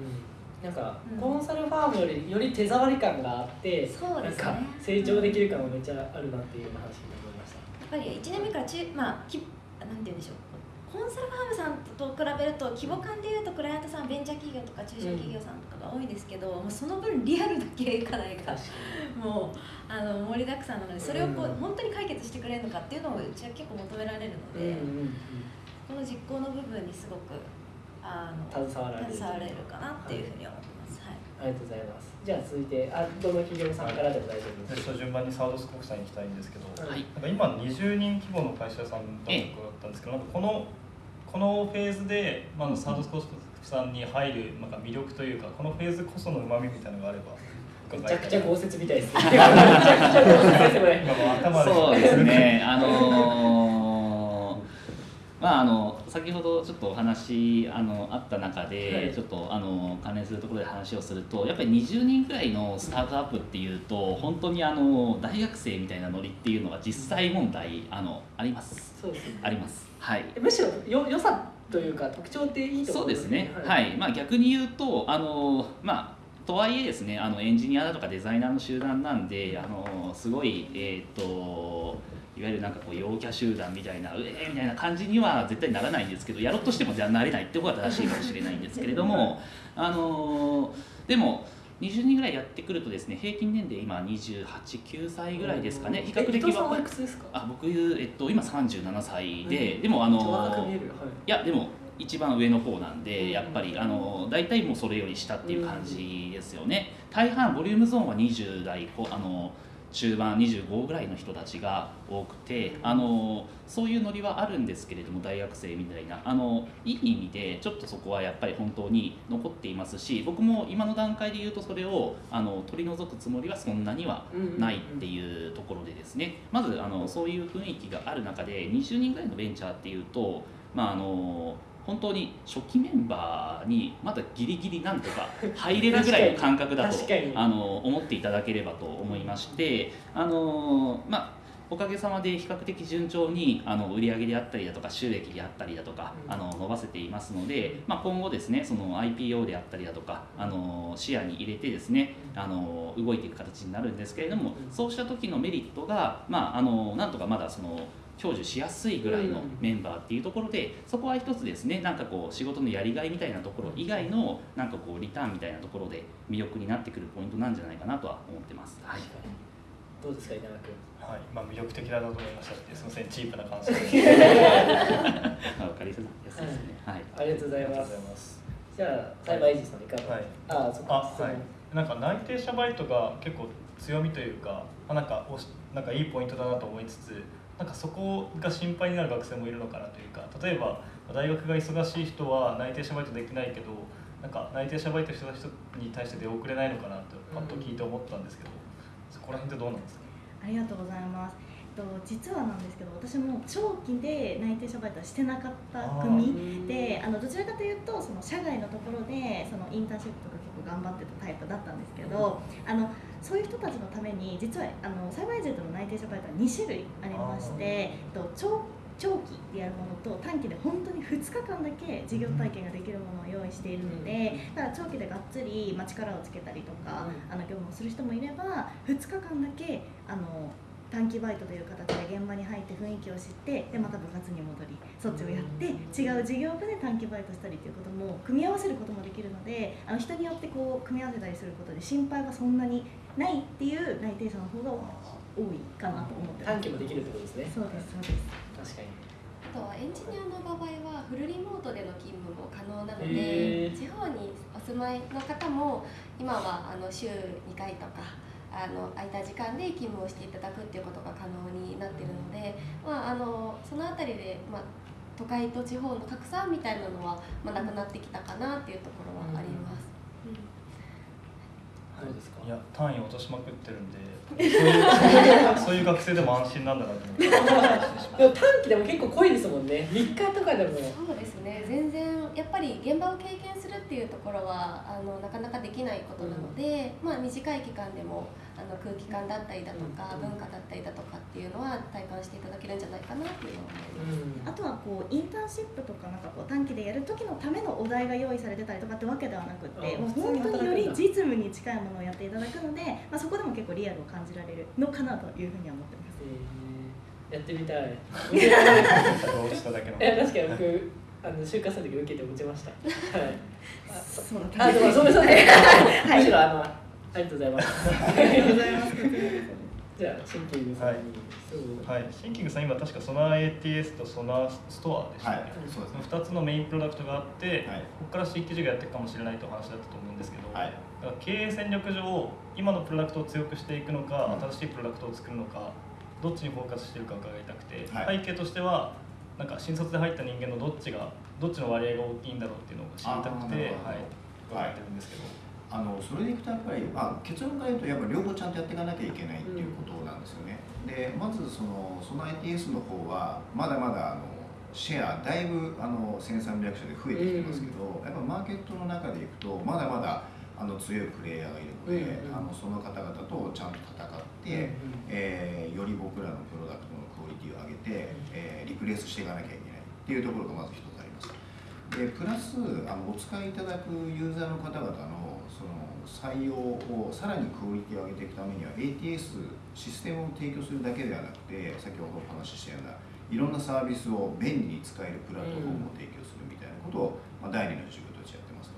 なんか、うん。コンサルファームよりより手触り感があってそうなんか成長できる感がめっちゃあるなっていう話に思いました。やっぱり1年目から中、まあ、きなんて言うんでしょうコンサルファームさんと比べると規模感でいうとクライアントさんベンチャー企業とか中小企業さんとかが多いんですけど、もうその分リアルな経営課題がもうあの盛りだくさんなのでそれをこう、うん本当に解決してくれるのかっていうのをうちは結構求められるので、この実行の部分にすごくあの携わられる携われるかなっていうふうに思ってます。はいありがとうございます。じゃあ続いて、あどの企業さんからでも大丈夫です。じゃあ順番にサードスコープさんに行きたいんですけど、はいなんか今20人規模の会社さんだったんですけど、なんかこのこのフェーズで、まあ、サードスコープさんに入るなんか魅力というかこのフェーズこその旨味みたいなのがあればめちゃくちゃ豪雪みたいですね。めちゃくちゃ豪雪ですこれ。今もう頭でそうですね、あのーまああの先ほどちょっとお話あのあった中で、はい。ちょっとあの関連するところで話をするとやっぱり20人くらいのスタートアップっていうと本当にあの大学生みたいなノリっていうのが実際問題あのあります。そうですね。あります。はい。むしろよ良さというか特徴っていいところそうですね、はい。まあ、逆に言うとあの、まあ、とはいえですねあのエンジニアだとかデザイナーの集団なんであのすごい、えー、といわゆるなんかこう陽キャ集団みたいなうえーみたいな感じには絶対ならないんですけどやろうとしてもじゃあなれないってことが正しいかもしれないんですけれどもあのでも20人ぐらいやってくるとですね平均年齢今289歳ぐらいですかね。比較的は。あ僕、えっと、今37歳で、うん。でもあのちょっと若く見える。はい。いやでも一番上の方なんで、うんやっぱりあの大体もうそれより下っていう感じですよね、大半ボリュームゾーンは20代こあの中盤25ぐらいの人たちが多くてあのそういうノリはあるんですけれども大学生みたいな。あのいい意味でちょっとそこはやっぱり本当に残っていますし僕も今の段階で言うとそれをあの取り除くつもりはそんなにはないっていうところでですね。まずあのそういう雰囲気がある中で20人ぐらいのベンチャーっていうとまああの本当に初期メンバーにまだギリギリなんとか 入れるぐらいの感覚だとあの思っていただければと思いましてあのまあおかげさまで比較的順調にあの売り上げであったりだとか収益であったりだとかうん。あの伸ばせていますので、まあ、今後ですねその IPO であったりだとかあの視野に入れてですねあの動いていく形になるんですけれどもうん。そうした時のメリットが、まあ、あのなんとかまだその享受しやすいぐらいのメンバーっていうところでそこは一つですねなんかこう仕事のやりがいみたいなところ以外のなんかこうリターンみたいなところで魅力になってくるポイントなんじゃないかなとは思ってます。はいどうですか稲川君。はい、まあ魅力的だなと思いましたってすみませんチープな感想 わかりやすいですね。はい。ありがとうございありがとうますございますじゃあサイバーエイジさんいかが？はいあそっあか。はいなんか内定者バイトが結構強みというか、まあ、なんかおしなんかいいポイントだなと思いつつなんかそこが心配になる学生もいるのかなというか例えば大学が忙しい人は内定者バイトできないけどなんか内定者バイトしてた人に対して出遅れないのかなとパッと聞いて思ったんですけど、そこら辺ってどうなんですか？ありがとうございます。えっと実はなんですけど、私も長期で内定者バイトはしてなかった組で、あのどちらかというとその社外のところでそのインターンシップとか結構頑張ってたタイプだったんですけど、あのそういう人たちのために実はあのサイバーエージェントの内定者バイトは2種類ありまして、えっと長長期でやるものと短期で本当に2日間だけ授業体験ができるものを用意しているので、だから長期でがっつり、まあ、力をつけたりとか、あの業務をする人もいれば2日間だけあの短期バイトという形で現場に入って雰囲気を知ってでまた部活に戻りそっちをやって違う事業部で短期バイトしたりということも組み合わせることもできるのであの人によってこう組み合わせたりすることで心配がそんなにないっていう内定者の方が多いかなと思ってます短期もできるってことですね。そうですそうです確かに。あとはエンジニアの場合はフルリモートでの勤務も可能なので地方にお住まいの方も今はあの週2回とかあの空いた時間で勤務をしていただくっていうことが可能になっているので、まあ、あのその辺りで、まあ、都会と地方の格差みたいなのは、まあ、なくなってきたかなっていうところはあります。うんどうですか？い。や単位落としまくってるんで そういうそういう学生でも安心なんだなと思って でも短期でも結構濃いですもんね。3日とかでも。そうですね全然やっぱり現場を経験するっていうところはあのなかなかできないことなので、まあ、短い期間でもあの空気感だったりだとか、文化だったりだとかっていうのは体感していただけるんじゃないかなっていうのは思います。あとはこうインターンシップとかなんかこう短期でやる時のためのお題が用意されてたりとかってわけではなくってあもう本当により実務に近いものをやっていただくので、まあ、そこでも結構リアルを感じられるのかなというふうには思ってます。えーやってみたい。どうしただけの。いや確かに僕あの就活の時受けて落ちました。はい。あそそうだあでもそれそれむしろあのありがとうございます。ありがとうございます。じゃあシンキングさんに、そうはい、シンキングさん今確かソナー ATS とソナーストアでしたはい。ね、そうですねその2つのメインプロダクトがあって、はい。ここから新規事業やっていくかもしれないという話だったと思うんですけど、はい。だから経営戦略上今のプロダクトを強くしていくのか、うん。新しいプロダクトを作るのかどっちにフォーカスしてるか伺いたくて、はい。背景としてはなんか新卒で入った人間のどっちがどっちの割合が大きいんだろうっていうのを知りたくて、はい。伺ってるんですけど、あのそれでいくとやっぱり、まあ、結論から言うとやっぱり両方ちゃんとやっていかなきゃいけないっていうことなんですよね。でまずそのその ITS の方はまだまだあのシェアだいぶあの1300社で増えてきてますけど、やっぱマーケットの中でいくとまだまだあの強いプレイヤーがいるので、あのその方々とちゃんと戦って、えーより僕らのプロダクトのクオリティを上げて、えーリプレイスしていかなきゃいけないっていうところがまず一つあります。でプラスあのお使いいただくユーザーの方々の採用をさらにクオリティを上げていくためには ATS システムを提供するだけではなくて先ほどお話ししたようないろんなサービスを便利に使えるプラットフォームを提供するみたいなことを、まあ、第二の授業としてやってますと。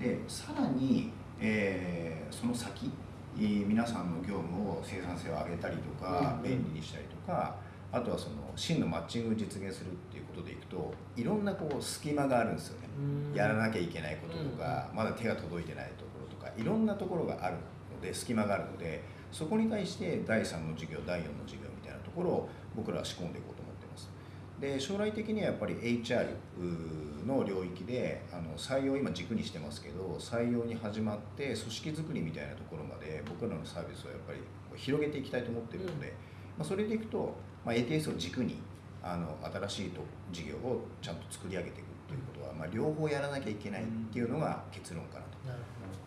でさらに、えーその先えー皆さんの業務を生産性を上げたりとか、うん便利にしたりとかあとはその真のマッチングを実現するっていうことでいくといろんなこう隙間があるんですよね。やらなきゃいけないこととか、まだ手が届いてないといろんなところがあるので隙間があるのでそこに対して第3の授業第4の授業みたいなところを僕らは仕込んでいこうと思ってます。で将来的にはやっぱり HR の領域であの採用を今軸にしてますけど採用に始まって組織づくりみたいなところまで僕らのサービスをやっぱり広げていきたいと思ってるので、まあ、それでいくと、まあ、ATS を軸にあの新しいと事業をちゃんと作り上げていくっていうことは、まあ、両方やらなきゃいけないっていうのが結論かなと。なる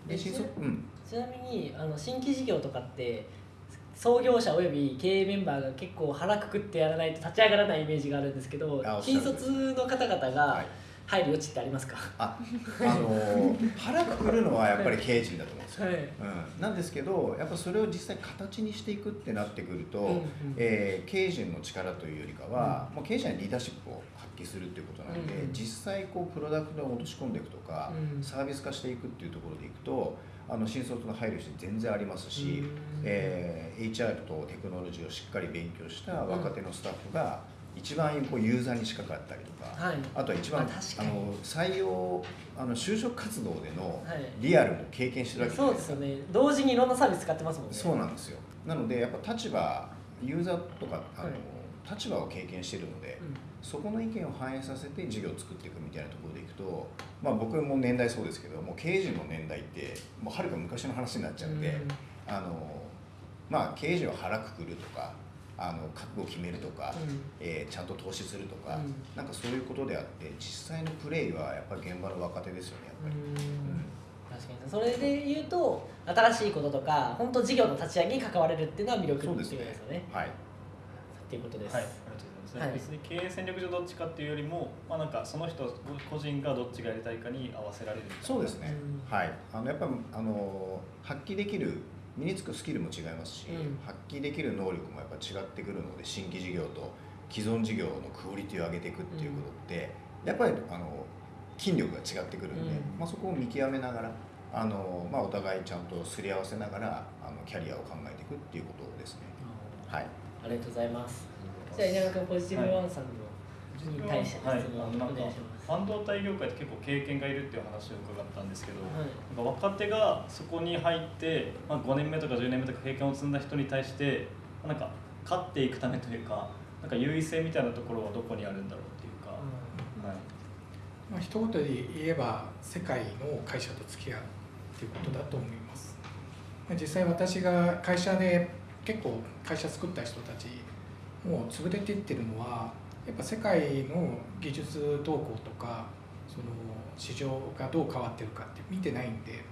ほどで新卒？うん。ちなみにあの新規事業とかって創業者および経営メンバーが結構腹くくってやらないと立ち上がらないイメージがあるんですけど新卒の方々はがい。入る余地ってありますか、ああのー腹くくるのはやっぱり経営陣だと思うんですよ、はい。うん、なんですけどやっぱそれを実際形にしていくってなってくると、うんうんえー経営陣の力というよりかは、もう経営者にリーダーシップを発揮するっていうことなので、うん。うん実際こうプロダクトを落とし込んでいくとか、うん。サービス化していくっていうところでいくとあの新卒の配慮して全然ありますし、えー HR とテクノロジーをしっかり勉強した若手のスタッフが一番こうユーザーに近かったりとか、はい。あとは一番あ確かに。の採用あの就職活動でのはい。リアルも経験してるわけじゃそうないですか、ですよね。同時にいろんなサービス使ってますもんね。そうなんですよ。なのでやっぱ立場ユーザーとかあの、はい。立場を経験してるので、うんそこの意見を反映させて事業を作っていくみたいなところでいくと、まあ、僕も年代そうですけどもう経営陣の年代ってもうはるか昔の話になっちゃうんで、うん。あのまあ経営陣は腹くくるとかあの覚悟を決めるとか、うん。えーちゃんと投資するとか、うん。なんかそういうことであって実際のプレイはやっぱり現場の若手ですよねやっぱり。うん。確かに。それで言うと新しいこととか本当事業の立ち上げに関われるっていうのは魅力っていうことですよね。はい。っていうことです、はい、ありがとうございます、はい。別に経営戦略上どっちかっていうよりも、まあ、なんかその人個人がどっちがやりたいかに合わせられるそうですね、うん。はい。あのやっぱあの発揮できる身につくスキルも違いますし、うん。発揮できる能力もやっぱ違ってくるので新規事業と既存事業のクオリティを上げていくっていうことって、やっぱりあの筋力が違ってくるんで、うん。まあ、そこを見極めながらあの、まあ、お互いちゃんとすり合わせながらあのキャリアを考えていくっていうことですね。はい。ありがとうございますじゃあ稲川君ポジティブワンさんのに対してはい、のなんか半導体業界って結構経験がいるっていう話を伺ったんですけど、はい。なんか若手がそこに入って、まあ、5年目とか10年目とか経験を積んだ人に対してなんか勝っていくためというかなんか優位性みたいなところはどこにあるんだろうっていうか、はい、まあ、一言で言えば世界の会社と付き合うっていうことだと思います。まあ実際私が会社で結構会社作った人たちもう潰れていってるのはやっぱ世界の技術動向とかその市場がどう変わってるかって見てないんで、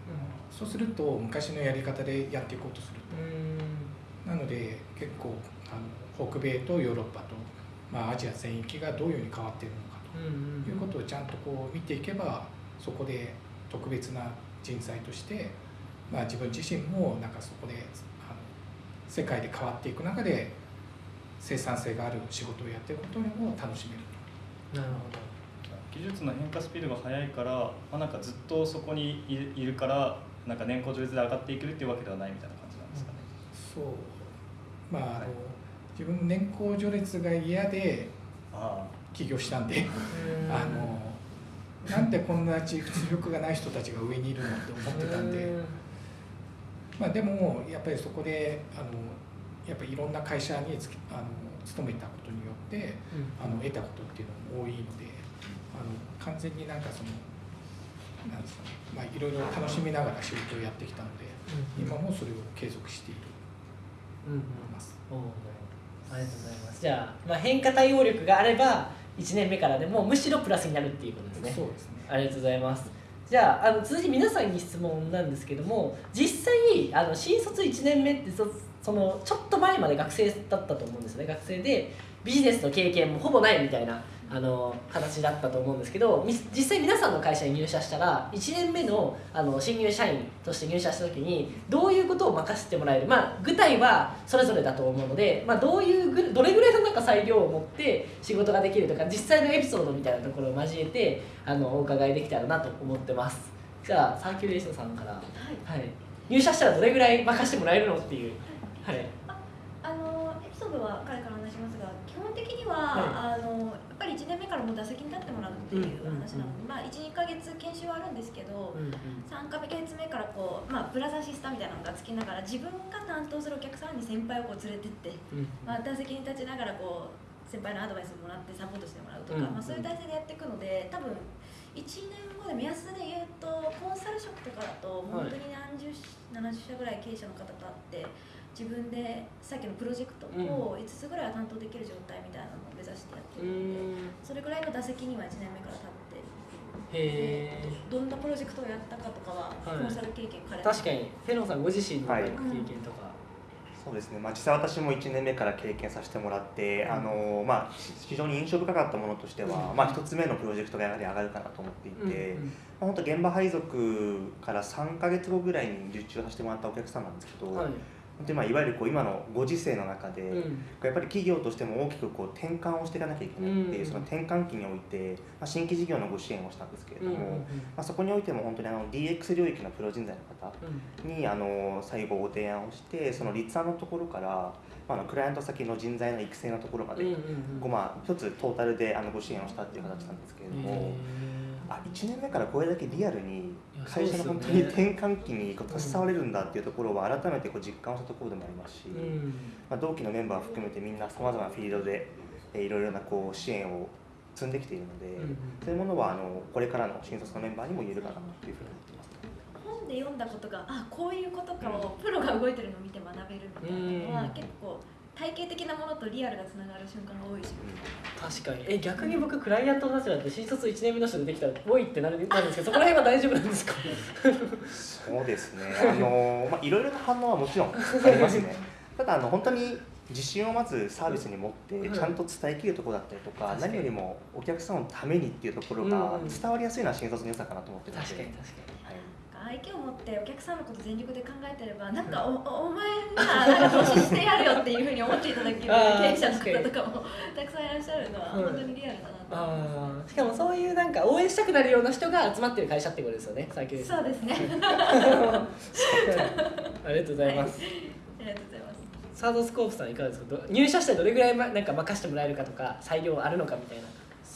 そうすると昔のやり方でやっていこうとすると、なので結構あの北米とヨーロッパと、まあ、アジア全域がどういうふうに変わっているのかと。いうことをちゃんとこう見ていけばそこで特別な人材として、まあ、自分自身もなんかそこであの世界で変わっていく中で生産性がある仕事をやっていくことにも楽しめる。なるほ技術の変化スピードが速いから、まあ、なんかずっとそこにいるからなんか年功序列で上がっていけるっていうわけではないみたいな感じなんですかね。そう。まああの自分年功序列が嫌であ起業したんで。どあのなんでこんな実力がない人たちが上にいるのって思ってたんで、まあ、でもやっぱりそこであのやっぱりいろんな会社にあの勤めたことによってあの得たことっていうのも多いのであの完全になんかそのなんですかね、まあ、いろいろ楽しみながら仕事をやってきたので今もそれを継続している。うんうん。と思います。おーありがとうございます。じゃあ、まあ、変化対応力があれば1年目からでもむしろプラスになるっていうことですね。そうですね。ありがとうございます。じゃああの続いて皆さんに質問なんですけども実際あの新卒1年目ってそそのちょっと前まで学生だったと思うんですよね。学生でビジネスの経験もほぼないみたいなあの形だったと思うんですけどみ実際皆さんの会社に入社したら1年目のあの新入社員として入社した時にどういうことを任せてもらえるまあ具体はそれぞれだと思うので、まあ、どういうぐどれぐらいのなんか裁量を持って仕事ができるとか実際のエピソードみたいなところを交えてあのお伺いできたらなと思ってます。じゃあサーキュレーションさんから、はい、入社したらどれぐらい任せてもらえるのっていうはい。あのエピソードは彼から話しますが基本的には、はあのやっぱり1年目からもう打席に立ってもらうっていう話なので、まあ、12か月研修はあるんですけど、うんうん。3か月目からこう、まあ、プラスアシスタみたいなのがつきながら自分が担当するお客さんに先輩をこう連れてって、うん。まあ、打席に立ちながらこう先輩のアドバイスをもらってサポートしてもらうとか、うんまあ、そういう体制でやっていくので多分1年後で目安で言うとコンサル職とかだと本当に何十、70社ぐらい経営者の方と会って自分でさっきのプロジェクトを5つぐらいは担当できる状態みたいなのを目指してやってうるので、ん。それぐらいの打席には1年目から立ってへえどんなプロジェクトをやったかとかははいコンサル経験彼の確かにフェロンさんご自身のはい。経験とか、そうですね、まあ、実際私も1年目から経験させてもらって、あのまあ、非常に印象深かったものとしては、うん。まあ、1つ目のプロジェクトがやはり上がるかなと思っていて、まあ、本当現場配属から3か月後ぐらいに受注させてもらったお客さんなんですけど、はい本当にまあいわゆるこう今のご時世の中で、うん。やっぱり企業としても大きくこう転換をしていかなきゃいけないっていう、うん。その転換期において、まあ、新規事業のご支援をしたんですけれども、まあ、そこにおいても本当にあの DX 領域のプロ人材の方にあの最後ご提案をしてその立案のところから、まあ、あのクライアント先の人材の育成のところまで、こうまあ一つトータルであのご支援をしたっていう形なんですけれども。あ1年目からこれだけリアルに会社の本当に転換期にこう携われるんだっていうところは改めてこう実感をしたところでもありますし、まあ、同期のメンバー含めてみんなさまざまなフィールドでえーいろいろなこう支援を積んできているので、そういうものはあのこれからの新卒のメンバーにも言えるかなというふうに思っています。本で読んだことがあこういうことかをプロが動いてるのを見て学べるみたいなのは、うん。結構体系的なものとリアルがつながる瞬間が多いし、確かに。え逆に僕クライアントの立場で新卒1年目の人でできたらおいってなるんですけどそこら辺は大丈夫なんですか？そうですね。あのまあいろいろな反応はもちろんありますね。ただあの本当に自信をまずサービスに持ってはいちゃんと伝えきるところだったりとか、何よりもお客さんのためにっていうところうんがうん。伝わりやすいのは新卒の良さかなと思ってるので。確かに確かはい愛嬌を持ってお客さんのこと全力で考えてればなんかおおお前なら投資してやるよっていうふうに思っていただける経営者の方とかもたくさんいらっしゃるのはうん本当にリアルだなと。しかもそういうなんか応援したくなるような人が集まってる会社ってことですよね最近。すそうですね。ありがとうございます、ありがとうございます。サードスコープさんいかがですか？ど入社してどれぐらいまなんか任せてもらえるかとか裁量あるのかみたいな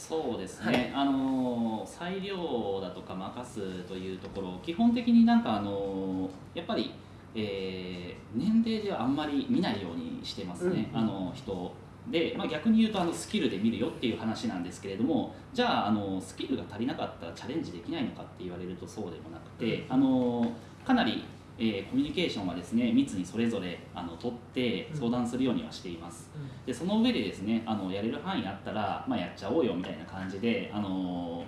そうですはい。ね、あの裁量だとか任すというところ基本的になんかあのやっぱり、えー年齢ではあんまり見ないようにしてますね、うんあの人で、まあ、逆に言うとあのスキルで見るよっていう話なんですけれどもじゃああのスキルが足りなかったらチャレンジできないのかって言われるとそうでもなくて、あのかなり、えーコミュニケーションはですね密にそれぞれあの取って相談するようにはしています。でその上でですねあのやれる範囲あったら、まあ、やっちゃおうよみたいな感じであの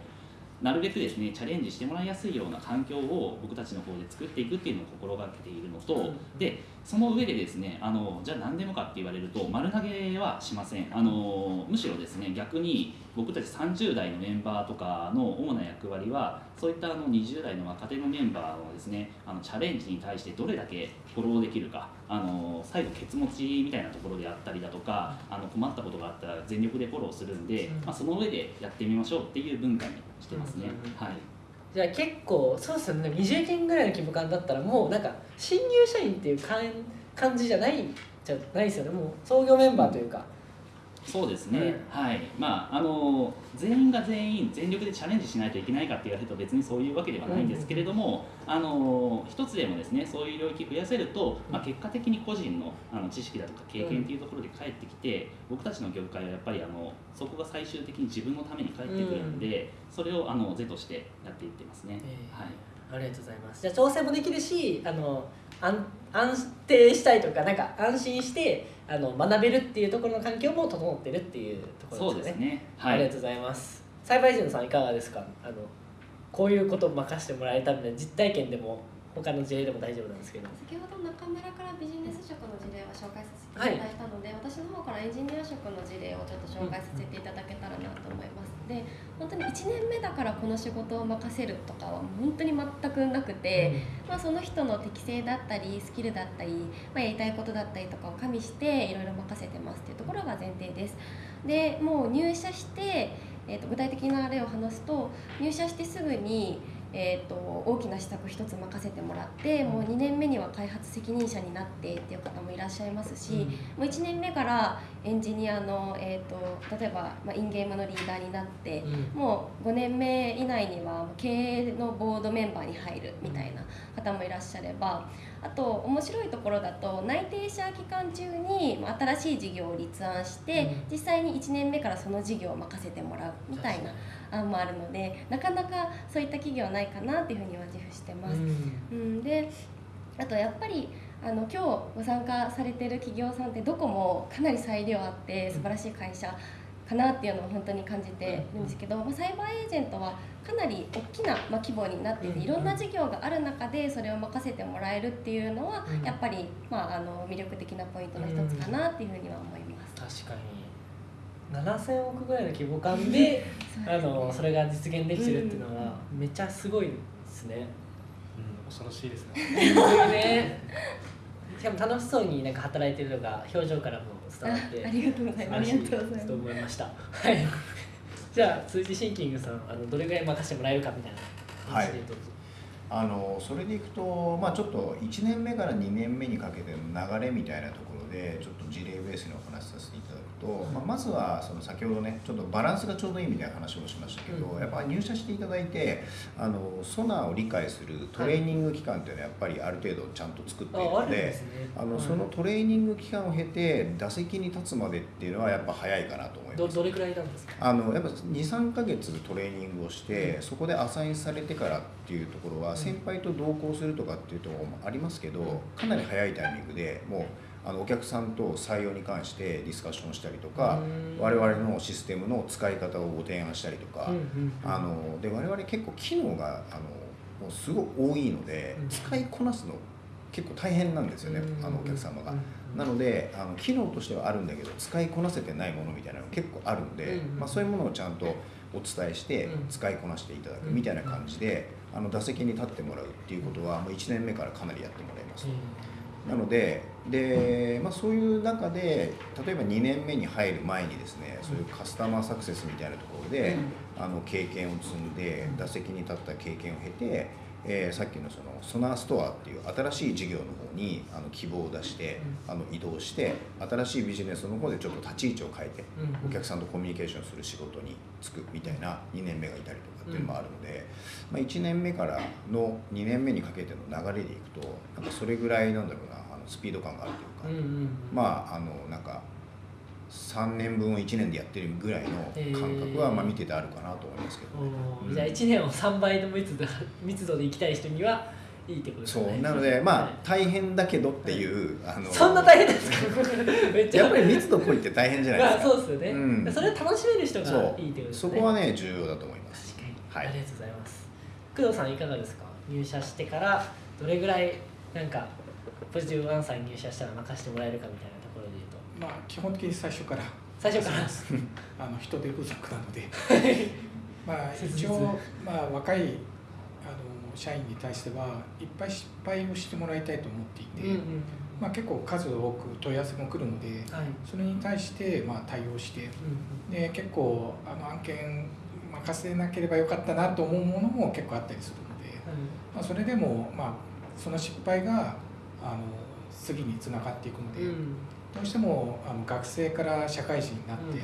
なるべくですねチャレンジしてもらいやすいような環境を僕たちの方で作っていくっていうのを心がけているのと、うんでその上でですねあのじゃあ何でもかって言われると丸投げはしません。あのむしろですね逆に僕たち30代のメンバーとかの主な役割はそういったあの20代の若手のメンバーはですねあのチャレンジに対してどれだけフォローできるかあの最後ケツ持ちみたいなところであったりだとかあの困ったことがあったら全力でフォローするんで、うんまあ、その上でやってみましょうっていう文化にしてますね。うんうんうんはい。じゃあ結構そうですよね。20人ぐらいの規模感だったらもうなんか新入社員っていう感感じじゃないじゃないですよね。もう創業メンバーというか、そうですね、はい。まああの全員が全員全力でチャレンジしないといけないかって言われると別にそういうわけではないんですけれども、あの一つでもですねそういう領域増やせると、まあ、結果的に個人のあの知識だとか経験っていうところで返ってきて、僕たちの業界はやっぱりあのそこが最終的に自分のために返ってくるんで、それをあの是としてやっていってますね。えーはい。ありがとうございます。じゃあ調整もできるしあの安安定したいとかなんか安心してあの学べるっていうところの環境も整ってるっていうところですよね。ですね。はい。ありがとうございます。栽培人さんいかがですか？あのこういうことを任せてもらえたので実体験でも他の事例でも大丈夫なんですけど。先ほど中村からビジネス職の事例を紹介させていただいたので、私の方からエンジニア職の事例をちょっと紹介させていただけたらなと思います。で本当に1年目だからこの仕事を任せるとかは本当に全くなくて、まあ、その人の適性だったりスキルだったり、まあ、やりたいことだったりとかを加味していろいろ任せてますっていうところが前提です。でもう入社して、えー、と具体的な例を話すと入社してすぐに、えー、と大きな施策一つ任せてもらってもう2年目には開発責任者になってっていう方もいらっしゃいますし、もう1年目からエンジニアの、えー、と例えば、まあ、インゲームのリーダーになってもう5年目以内には経営のボードメンバーに入るみたいな方もいらっしゃればあと面白いところだと内定者期間中にまあ新しい事業を立案して、実際に1年目からその事業を任せてもらうみたいな案もあるのでなかなかそういった企業はないかなっていうふうには自負してます。うん、であとやっぱりあの今日ご参加されてる企業さんってどこもかなり裁量あって素晴らしい会社かなっていうのを本当に感じてるんですけど、まあ、サイバーエージェントはかなり大きな、まあ、規模になっていていろんな事業がある中でそれを任せてもらえるっていうのはうん。やっぱり、まあ、あの魅力的なポイントの一つかなっていうふうには思います。確かに7000億ぐらいの規模感で あのそれが実現できてるっていうのはめっちゃすごいですね。うん、恐ろしいですね。ねしかも楽しそうになんか働いてるのが表情からも伝わってあありがとうございますありがとうございますと思いました。はい。じゃあ続いてシンキングさんあのどれぐらい任せてもらえるかみたいな話でどうぞ。あのそれでいくと、まあ、ちょっと1年目から2年目にかけての流れみたいなところでちょっと事例ベースにお話しさせていただくと、まあ、まずはその先ほどねちょっとバランスがちょうどいいみたいな話をしましたけど、うんやっぱ入社していただいてあのソナーを理解するトレーニング期間っていうのはやっぱりある程度ちゃんと作っているので。あのはいそのトレーニング期間を経て打席に立つまでっていうのはやっぱ早いかなと思います。どどれくらいなんですか？あのやっぱ23か月トレーニングをして、そこでアサインされてからっていうところは、うん先輩と同行するとかっていうところもありますけど、うんかなり早いタイミングでもうあのお客さんと採用に関してディスカッションしたりとか、うん。我々のシステムの使い方をご提案したりとか、うんうんあので我々結構機能があのもうすごく多いので、うん。使いこなすの結構大変なんですよね、うんあのお客様が。うんなのであの機能としてはあるんだけど使いこなせてないものみたいなの結構あるんで、うんまあ、そういうものをちゃんとお伝えしてうん使いこなしていただくうんみたいな感じで、あの打席に立ってもらうっていうことはもう1年目からかなりやってもらいます。なのでで、まあ、そういう中で例えば2年目に入る前にですねそういうカスタマーサクセスみたいなところで、あの経験を積んで打席に立った経験を経て、えーさっきのそのソナーストアっていう新しい事業の方にあの希望を出して、あの移動して新しいビジネスの方でちょっと立ち位置を変えて、うん。お客さんとコミュニケーションする仕事に就くみたいな2年目がいたりとかっていうのもあるので、まあ、1年目からの2年目にかけての流れでいくとなんかそれぐらいなんだろうなスピード感があるというか、うんうんうん。まああのなんか3年分を1年でやってるぐらいの感覚はまあ見ててあるかなと思いますけどね。うん。おーじゃあ1年を3倍の密度密度で行きたい人にはいいってことですそねう。なのでまあはい大変だけどっていう、あのそんな大変ですか？めっちゃ。やっぱり密度濃いって大変じゃないですか。まあそうですよね、うん。それを楽しめる人がいいってことで。すねそこはね重要だと思います。確かに。はい。ありがとうございます。工藤さんいかがですか？入社してからどれぐらいなんかポジティブワンさんに入社したら任せてもらえるかみたいなところで言うと。まあ基本的に最初から。最初から？あの人手不足なので。まあ一応まあ若いあの社員に対してはいっぱい失敗をしてもらいたいと思っていて、うんうんまあ結構数多く問い合わせも来るのではい。それに対してまあ対応して。うんで結構あの案件任せなければよかったなと思うものも結構あったりするので、まあ、それでもまあその失敗があの次につながっていくので、うん。どうしてもあの学生から社会人になって、うん。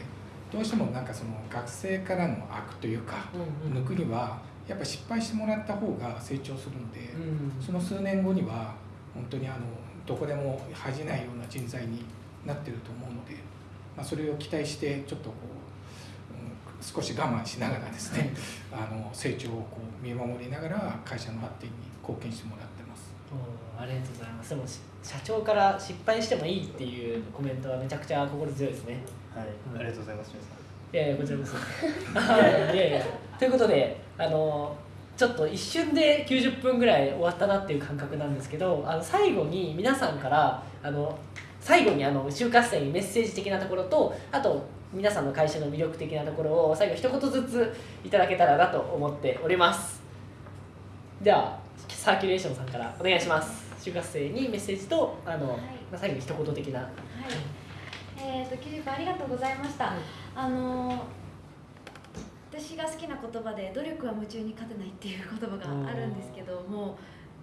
どうしてもなんかその学生からの悪というか、抜くにはやっぱ失敗してもらった方が成長するので、うん。その数年後には本当にあのどこでも恥じないような人材になってると思うので、まあ、それを期待してちょっとこう、うん少し我慢しながらですねあの成長をこう見守りながら会社の発展に貢献してもらってます。おーありがとうございます。でもし社長から失敗してもいいっていうコメントはめちゃくちゃ心強いですね。はい、うんありがとうございます皆さん。いやいやこちらこそ。はいいやいや。ということであのちょっと一瞬で90分ぐらい終わったなっていう感覚なんですけどあの最後に皆さんからあの最後にあの就活生にメッセージ的なところとあと皆さんの会社の魅力的なところを最後一言ずついただけたらなと思っております。ではサーキュレーションさんからお願いします。就活生にメッセージとあの、はい。まあ最後に一言的な。はい、えー、とキュリプありがとうございました、あのー私が好きな言葉で「努力は夢中に勝てない」っていう言葉があるんですけども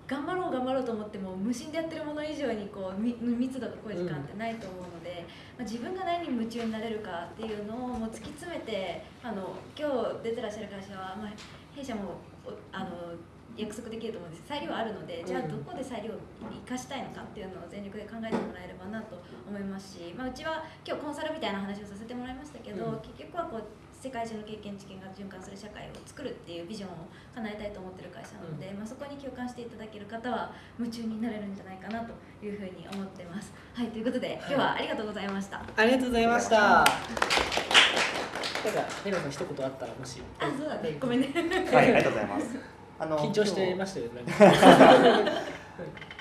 頑張ろう頑張ろうと思っても無心でやってるもの以上にこうみ密度が濃い時間ってないと思うので、まあ、自分が何に夢中になれるかっていうのをもう突き詰めてあの今日出てらっしゃる会社は、まあ、弊社もおあの約束できると思うんです裁量あるのでじゃあどこで裁量を生かしたいのかっていうのを全力で考えてもらえればなと思いますし、まあ、うちは今日コンサルみたいな話をさせてもらいましたけど、うん結局はこう世界中の経験知見が循環する社会を作るっていうビジョンを叶えたいと思ってる会社なので、まあ、そこに共感していただける方は夢中になれるんじゃないかなというふうに思ってます。はいということで今日はありがとうございました。ありがとうございました。なんか、メロさん一言あったらもし。あそうだねごめんね。はい、ありがとうございます。あの緊張してましたよね。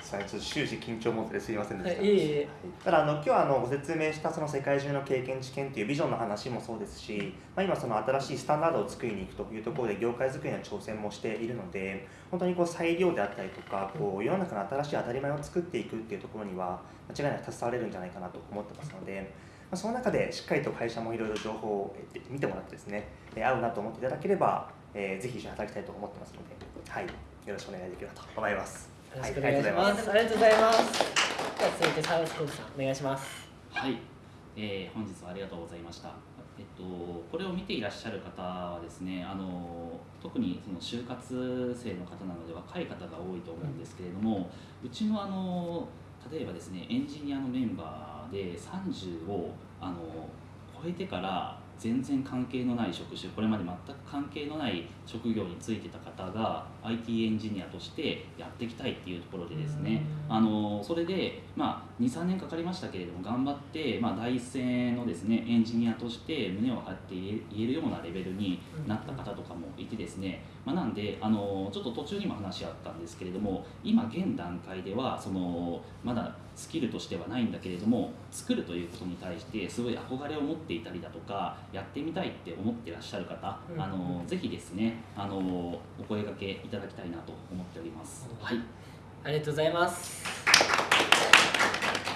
さあちょっと終始緊張モードですいませんでした。はい、いえいえ。ただあの今日はあのご説明したその世界中の経験知見というビジョンの話もそうですし、まあ、今その新しいスタンダードを作りに行くというところで業界作りの挑戦もしているので本当にこう裁量であったりとかこう世の中の新しい当たり前を作っていくっていうところには間違いなく携われるんじゃないかなと思ってますので、まあ、その中でしっかりと会社もいろいろ情報を見てもらってですねえ合うなと思っていただければ、えーぜひ一緒に働きたいと思ってますので、はい、よろしくお願いできればと思います。よろしはい、くお願いします。ありがとうございます。では続いてサウスコーチさんお願いします。はい、えー本日はありがとうございました。えっと、これを見ていらっしゃる方はですね、あの特にその就活生の方なので若い方が多いと思うんですけれども、うちのあの例えばですね、エンジニアのメンバーで30をあの超えてから全然関係のない職種、これまで全く関係のない職業に就いてた方が IT エンジニアとしてやっていきたいっていうところでですね、あのそれで、まあ、23年かかりましたけれども頑張って、まあ、第一線のですねエンジニアとして胸を張って言えるようなレベルになった方とかもいてですね、まあ、なんであのちょっと途中にも話あったんですけれども今現段階ではそのまだスキルとしてはないんだけれども作るということに対してすごい憧れを持っていたりだとかやってみたいって思ってらっしゃる方、うんあのぜひですねあのお声掛けいただきたいなと思っております。はいありがとうございます。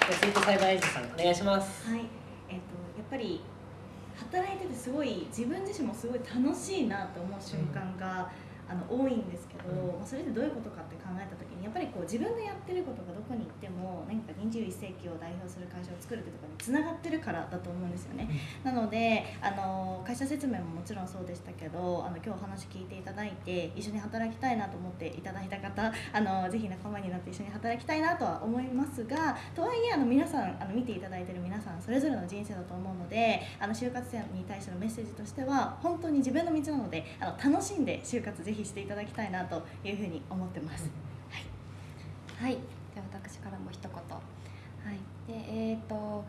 では続いて裁判エージさんお願いします。はい、えっ、とやっぱり働いててすごい自分自身もすごい楽しいなと思う瞬間が、あの多いんですけど、うんまあそれってどういうことかって考えた時にやっぱりこう自分がやってることがどこに行っても何か21世紀を代表する会社を作るってところにつながってるからだと思うんですよね。なのであの会社説明ももちろんそうでしたけどあの今日お話聞いていただいて一緒に働きたいなと思っていただいた方あのぜひ仲間になって一緒に働きたいなとは思いますがとはいえあの皆さんあの見ていただいている皆さんそれぞれの人生だと思うのであの就活生に対してのメッセージとしては本当に自分の道なのであの楽しんで就活ぜひしていただきたいなというふうに思ってます。はい、では私からも一言。はい、でえっ、と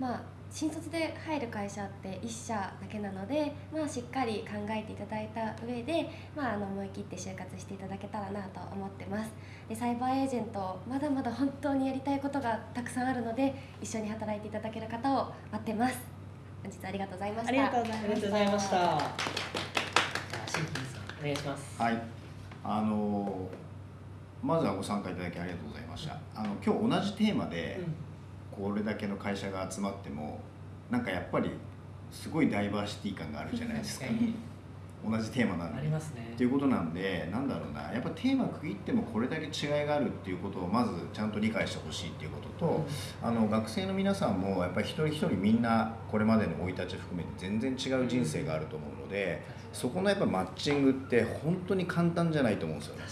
まあ新卒で入る会社って1社だけなので、まあ、しっかり考えていただいた上で、まあ、あの思い切って就活していただけたらなと思ってます。でサイバーエージェントまだまだ本当にやりたいことがたくさんあるので一緒に働いていただける方を待ってます。本日はありがとうございました。ありがとうございましたじゃあシンキンさんお願いします。はい、あのまずはご参加いただきありがとうございました。あの今日同じテーマでこれだけの会社が集まってもなんかやっぱりすごいダイバーシティ感があるじゃないですか。確かに。同じテーマなんあで。りますね。っていうことなんでなんだろうな。やっぱテーマ区切ってもこれだけ違いがあるっていうことをまずちゃんと理解してほしいっていうことと、あの学生の皆さんもやっぱり一人一人みんなこれまでの生い立ち含めて全然違う人生があると思うのでそこのやっぱマッチングって本当に簡単じゃないと思うんですよね。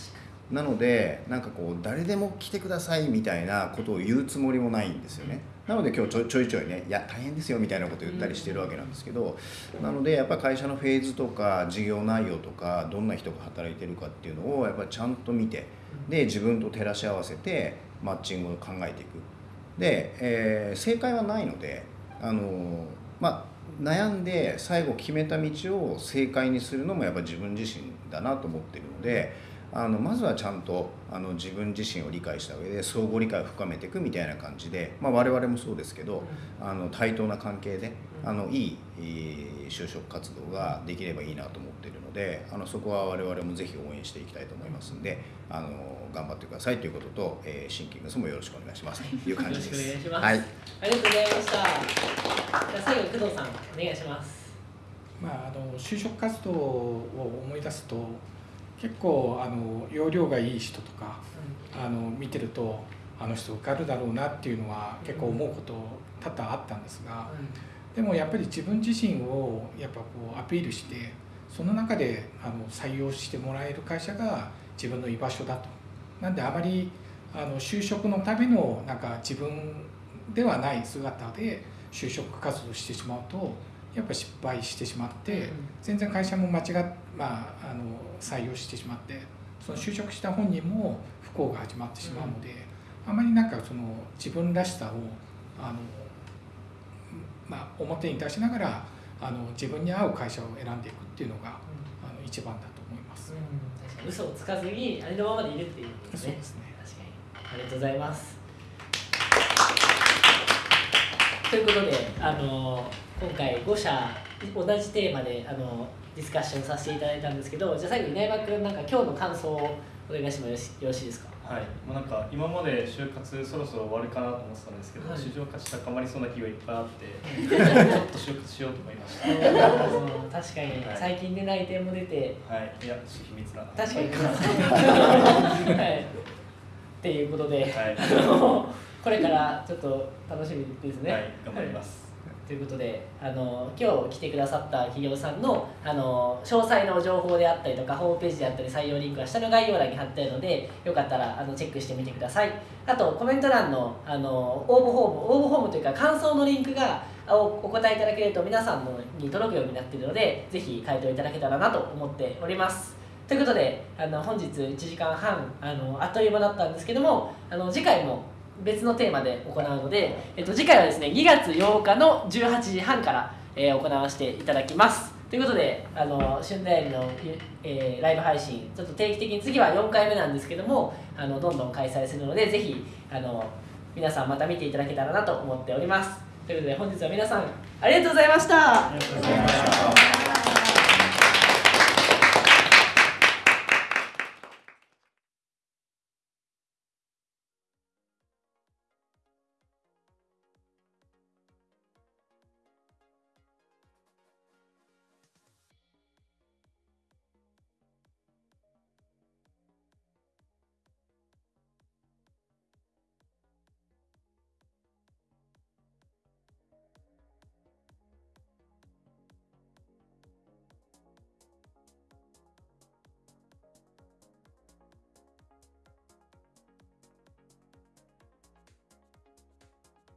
なのでなんかこう誰でも来てくださいみたいなことを言うつもりもないんですよね。なので今日ちょちょいちょいねいや大変ですよみたいなことを言ったりしてるわけなんですけど、なのでやっぱり会社のフェーズとか事業内容とかどんな人が働いてるかっていうのをやっぱりちゃんと見てで自分と照らし合わせてマッチングを考えていくで、えー正解はないのであのまあ悩んで最後決めた道を正解にするのもやっぱ自分自身だなと思ってるのであのまずはちゃんとあの自分自身を理解した上で相互理解を深めていくみたいな感じで、まあ、我々もそうですけどあの対等な関係であのいい、就職活動ができればいいなと思ってるのであのそこは我々もぜひ応援していきたいと思いますんであの頑張ってくださいということと、えーシンキングスもよろしくお願いしますという感じです。よろしくお願いします。はい。ありがとうございました。じゃあ最後工藤さんお願いします。まあ、あの就職活動を思い出すと結構あの容量がいい人とかあの見てるとあの人受かるだろうなっていうのは結構思うこと多々あったんですがでもやっぱり自分自身をやっぱこうアピールしてその中であの採用してもらえる会社が自分の居場所だと。なんであまりあの就職のためのなんか自分ではない姿で就職活動してしまうとやっぱ失敗してしまって全然会社も間違っ、まあ、あの採用してしまってその就職した本人も不幸が始まってしまうので、あまりなんかその自分らしさをあの、まあ、表に出しながらあの自分に合う会社を選んでいくっていうのが、あの一番だと思います。確かに嘘をつかずにありのままでいるっていうことですね。そうですね。確かに。ありがとうございます。ということであの今回5社同じテーマであのディスカッションさせていただいたんですけどじゃあ最後に稲山君なんか今日の感想をお願いしてもよろしいですか？はい、もうなんか今まで就活そろそろ終わるかなと思ってたんですけど、はい。市場価値高まりそうな企業いっぱいあって ちょっと就活しようと思いました。う ん確かにはい。最近で内定も出てはい。いや秘密だな。確かに。はい。っていうことで、はい。これからちょっと楽しみですね。はい。頑張ります、ということであの今日来てくださった企業さんのあの詳細の情報であったりとかホームページであったり採用リンクは下の概要欄に貼ってあるのでよかったらあのチェックしてみてください。あとコメント欄のあの応募フォーム応募フォームというか感想のリンクがおお答えいただけると皆さんのに届くようになっているのでぜひ回答いただけたらなと思っております。ということであの本日1時間半あのあっという間だったんですけどもあの次回も別のテーマで行うので、えっと、次回はですね2月8日の18時半から、えー行わせていただきます。ということであの春大理の、えーライブ配信ちょっと定期的に次は4回目なんですけどもあのどんどん開催するのでぜひあの皆さんまた見ていただけたらなと思っております。ということで本日は皆さんありがとうございました。ありがとうございました。